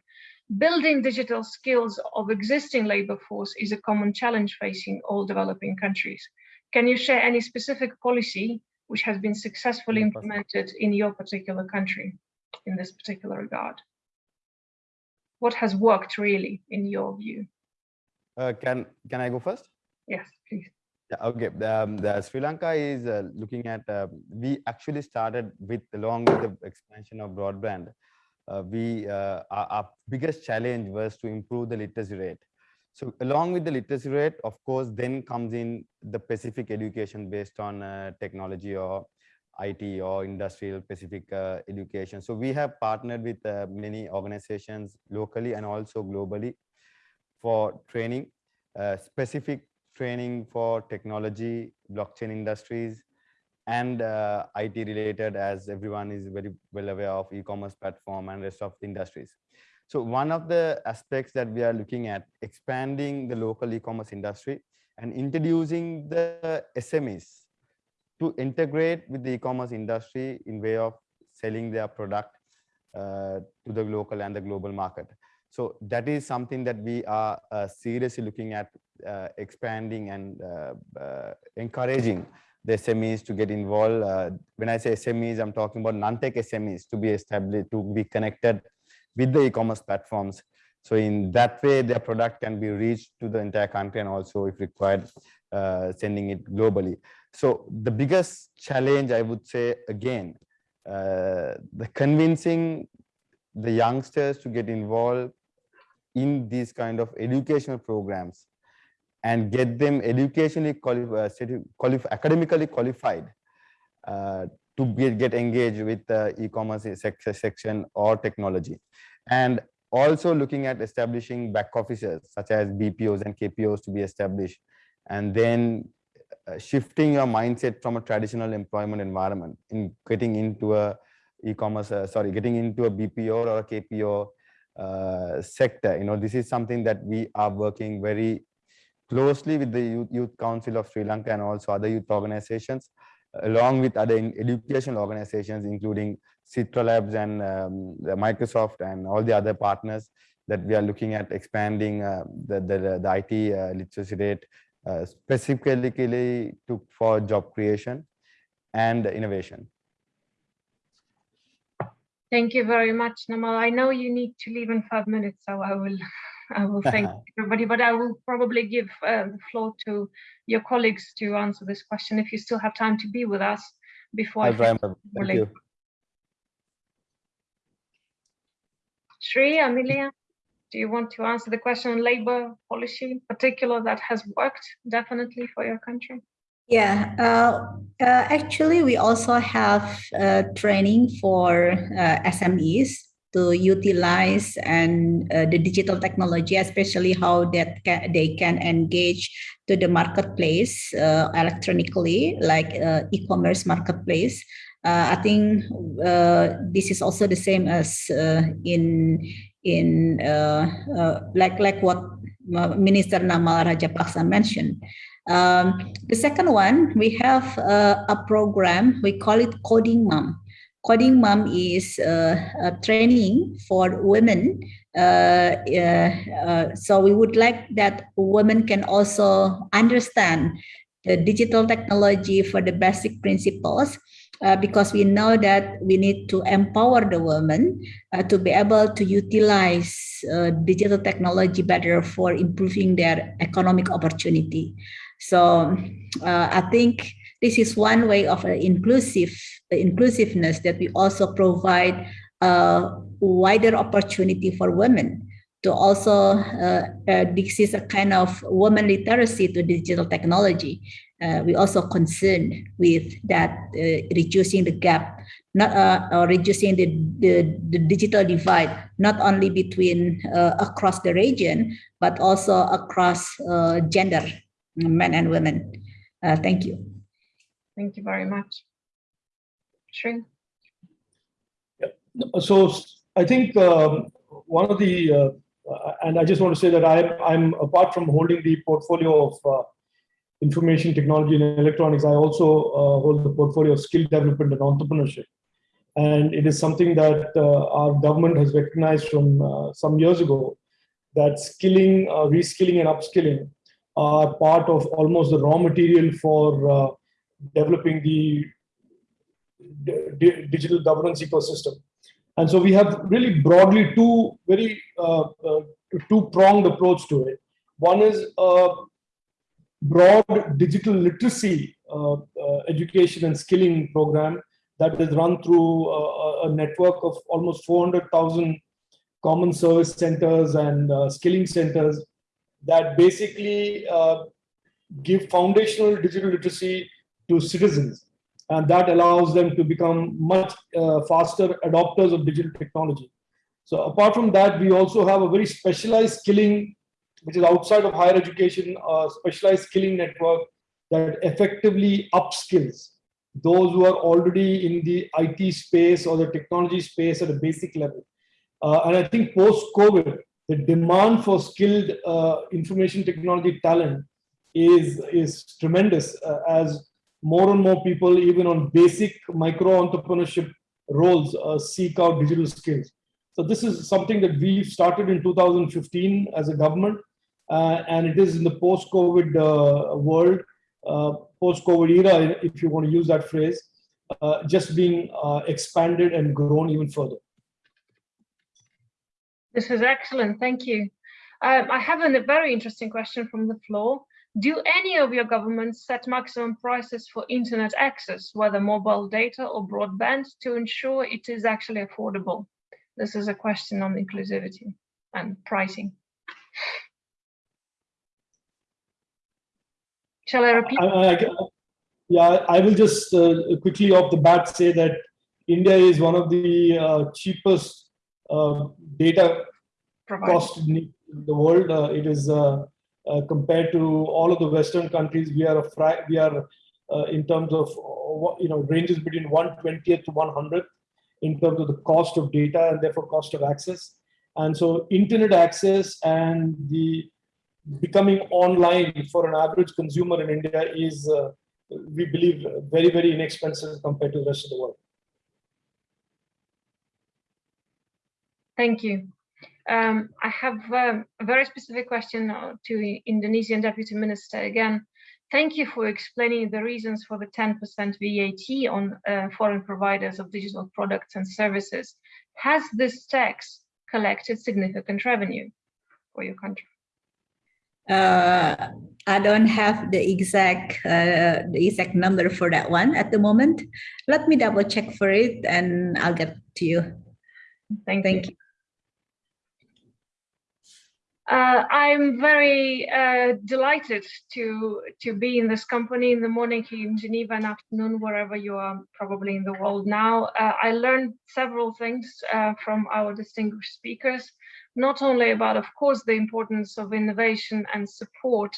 Building digital skills of existing labor force is a common challenge facing all developing countries. Can you share any specific policy which has been successfully implemented in your particular country in this particular regard? What has worked really in your view? Uh, can can I go first? Yes, please. Yeah, okay. Um, the Sri Lanka is uh, looking at. Uh, we actually started with along with the expansion of broadband. Uh, we uh, our, our biggest challenge was to improve the literacy rate. So along with the literacy rate, of course, then comes in the specific education based on uh, technology or IT or industrial specific uh, education. So we have partnered with uh, many organizations locally and also globally for training, uh, specific training for technology, blockchain industries, and uh, IT related as everyone is very well aware of e-commerce platform and rest of the industries. So one of the aspects that we are looking at expanding the local e-commerce industry and introducing the SMEs to integrate with the e-commerce industry in way of selling their product uh, to the local and the global market. So that is something that we are uh, seriously looking at uh, expanding and uh, uh, encouraging the SMEs to get involved. Uh, when I say SMEs, I'm talking about non-tech SMEs to be established, to be connected with the e-commerce platforms. So in that way, their product can be reached to the entire country and also if required, uh, sending it globally. So the biggest challenge I would say again, uh, the convincing the youngsters to get involved in these kind of educational programs and get them educationally qualified, qualif academically qualified uh, to be, get engaged with the e-commerce sec section or technology. And also looking at establishing back offices such as BPOs and KPOs to be established, and then uh, shifting your mindset from a traditional employment environment in getting into a e-commerce, uh, sorry, getting into a BPO or a KPO uh, sector. You know, this is something that we are working very closely with the Youth, Youth Council of Sri Lanka and also other youth organizations, along with other educational organizations, including Citra Labs and um, Microsoft and all the other partners that we are looking at expanding uh, the, the, the IT uh, literacy rate uh, specifically to, for job creation and innovation. Thank you very much, Namal. I know you need to leave in five minutes, so I will, I will thank everybody, but I will probably give uh, the floor to your colleagues to answer this question if you still have time to be with us before. I I'll try finish my- more Thank late. you. Sri, Amalia, do you want to answer the question on labor policy in particular that has worked definitely for your country? Yeah, uh, uh, actually, we also have uh, training for uh, SMEs to utilize and uh, the digital technology, especially how that ca- they can engage to the marketplace uh, electronically, like uh, e-commerce marketplace. Uh, I think uh, this is also the same as uh, in in like like what Minister Namal Rajapaksa mentioned. Um, the second one, we have a program, we call it Coding Mom. Coding Mom is uh, a training for women. Uh, uh, uh, so we would like that women can also understand the digital technology for the basic principles. Uh, because we know that we need to empower the women uh, to be able to utilize uh, digital technology better for improving their economic opportunity. So uh, I think this is one way of uh, inclusive inclusiveness that we also provide a wider opportunity for women to also uh, uh, this is a kind of woman literacy to digital technology. Uh, we also concerned with that uh, reducing the gap, not uh, or reducing the, the, the digital divide, not only between uh, across the region, but also across gender men and women. Thank you. Thank you very much. Shri? So I think um, one of the, uh, and I just want to say that I'm, I'm apart from holding the portfolio of uh, information technology and electronics, I also uh, hold the portfolio of skill development and entrepreneurship. And it is something that uh, our government has recognized from uh, some years ago that skilling, uh, reskilling, and upskilling are part of almost the raw material for developing the di- di- digital governance ecosystem. And so we have really broadly two very uh, uh, two pronged approach to it. One is a broad digital literacy uh, uh, education and skilling program that is run through a, a network of almost 400,000 common service centers and uh, skilling centers that basically uh, give foundational digital literacy to citizens and that allows them to become much uh, faster adopters of digital technology. So apart from that, we also have a very specialized skilling, which is outside of higher education, uh, specialized skilling network that effectively upskills those who are already in the IT space or the technology space at a basic level. Uh, and I think post-COVID, the demand for skilled uh, information technology talent is, is tremendous uh, as more and more people, even on basic micro entrepreneurship roles, uh, seek out digital skills. So this is something that we've started in 2015 as a government, uh, and it is in the post-COVID uh, world, uh, post-COVID era, if you want to use that phrase, uh, just being uh, expanded and grown even further. This is excellent. Thank you. Um, I have a very interesting question from the floor. Do any of your governments set maximum prices for internet access, whether mobile data or broadband, to ensure it is actually affordable? This is a question on inclusivity and pricing. Shall I repeat? I, I, yeah, I will just uh, quickly off the bat say that India is one of the uh, cheapest uh, data provide. cost in the world. Uh, it is uh, compared to all of the Western countries, we are a we are uh, in terms of uh, you know ranges between 120th to 100th in terms of the cost of data and therefore cost of access. And so internet access and the becoming online for an average consumer in India is, uh, we believe, very, very inexpensive compared to the rest of the world. Thank you. Um, I have um, a very specific question to Indonesian Deputy Minister again. Thank you for explaining the reasons for the 10% VAT on uh, foreign providers of digital products and services. Has this tax collected significant revenue for your country? Uh, I don't have the exact uh, the exact number for that one at the moment. Let me double check for it and I'll get to you. Thank, Thank you. Uh, I'm very uh, delighted to to be in this company in the morning here in Geneva and afternoon wherever you are probably in the world now. Uh, I learned several things uh, from our distinguished speakers, not only about, of course, the importance of innovation and support,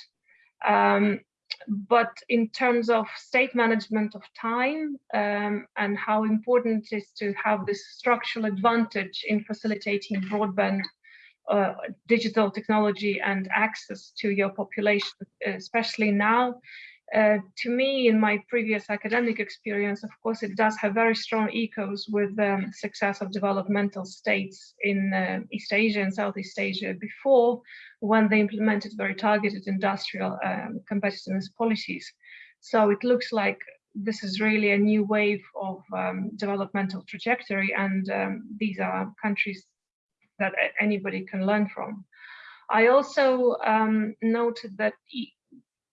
um, but in terms of state management of time um, and how important it is to have this structural advantage in facilitating broadband uh, digital technology and access to your population, especially now. Uh, to me, in my previous academic experience, of course, it does have very strong echoes with the um, success of developmental states in uh, East Asia and Southeast Asia before, when they implemented very targeted industrial um, competitiveness policies. So it looks like this is really a new wave of um, developmental trajectory, and um, these are countries that anybody can learn from. I also um, noted that e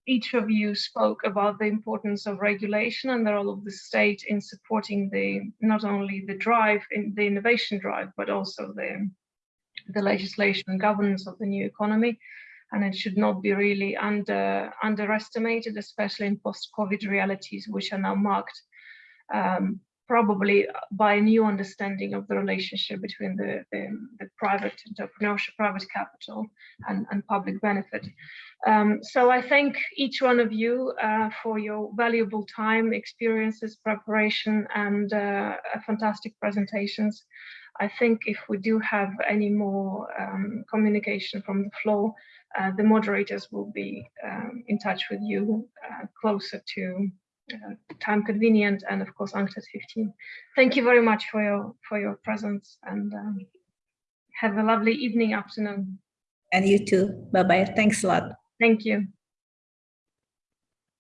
each of you spoke about the importance of regulation and the role of the state in supporting the not only the drive in the innovation drive, but also the the legislation and governance of the new economy. And it should not be really under underestimated, especially in post-COVID realities, which are now marked um, probably by a new understanding of the relationship between the, the, the private entrepreneurship, private capital and, and public benefit. Um, so I thank each one of you uh, for your valuable time, experiences, preparation and uh, fantastic presentations. I think if we do have any more um, communication from the floor, uh, the moderators will be um, in touch with you uh, closer to time convenient and of course UNCTAD 15. Thank you very much for your for your presence and um, have a lovely evening, afternoon. And you too. Bye bye. Thanks a lot. Thank you.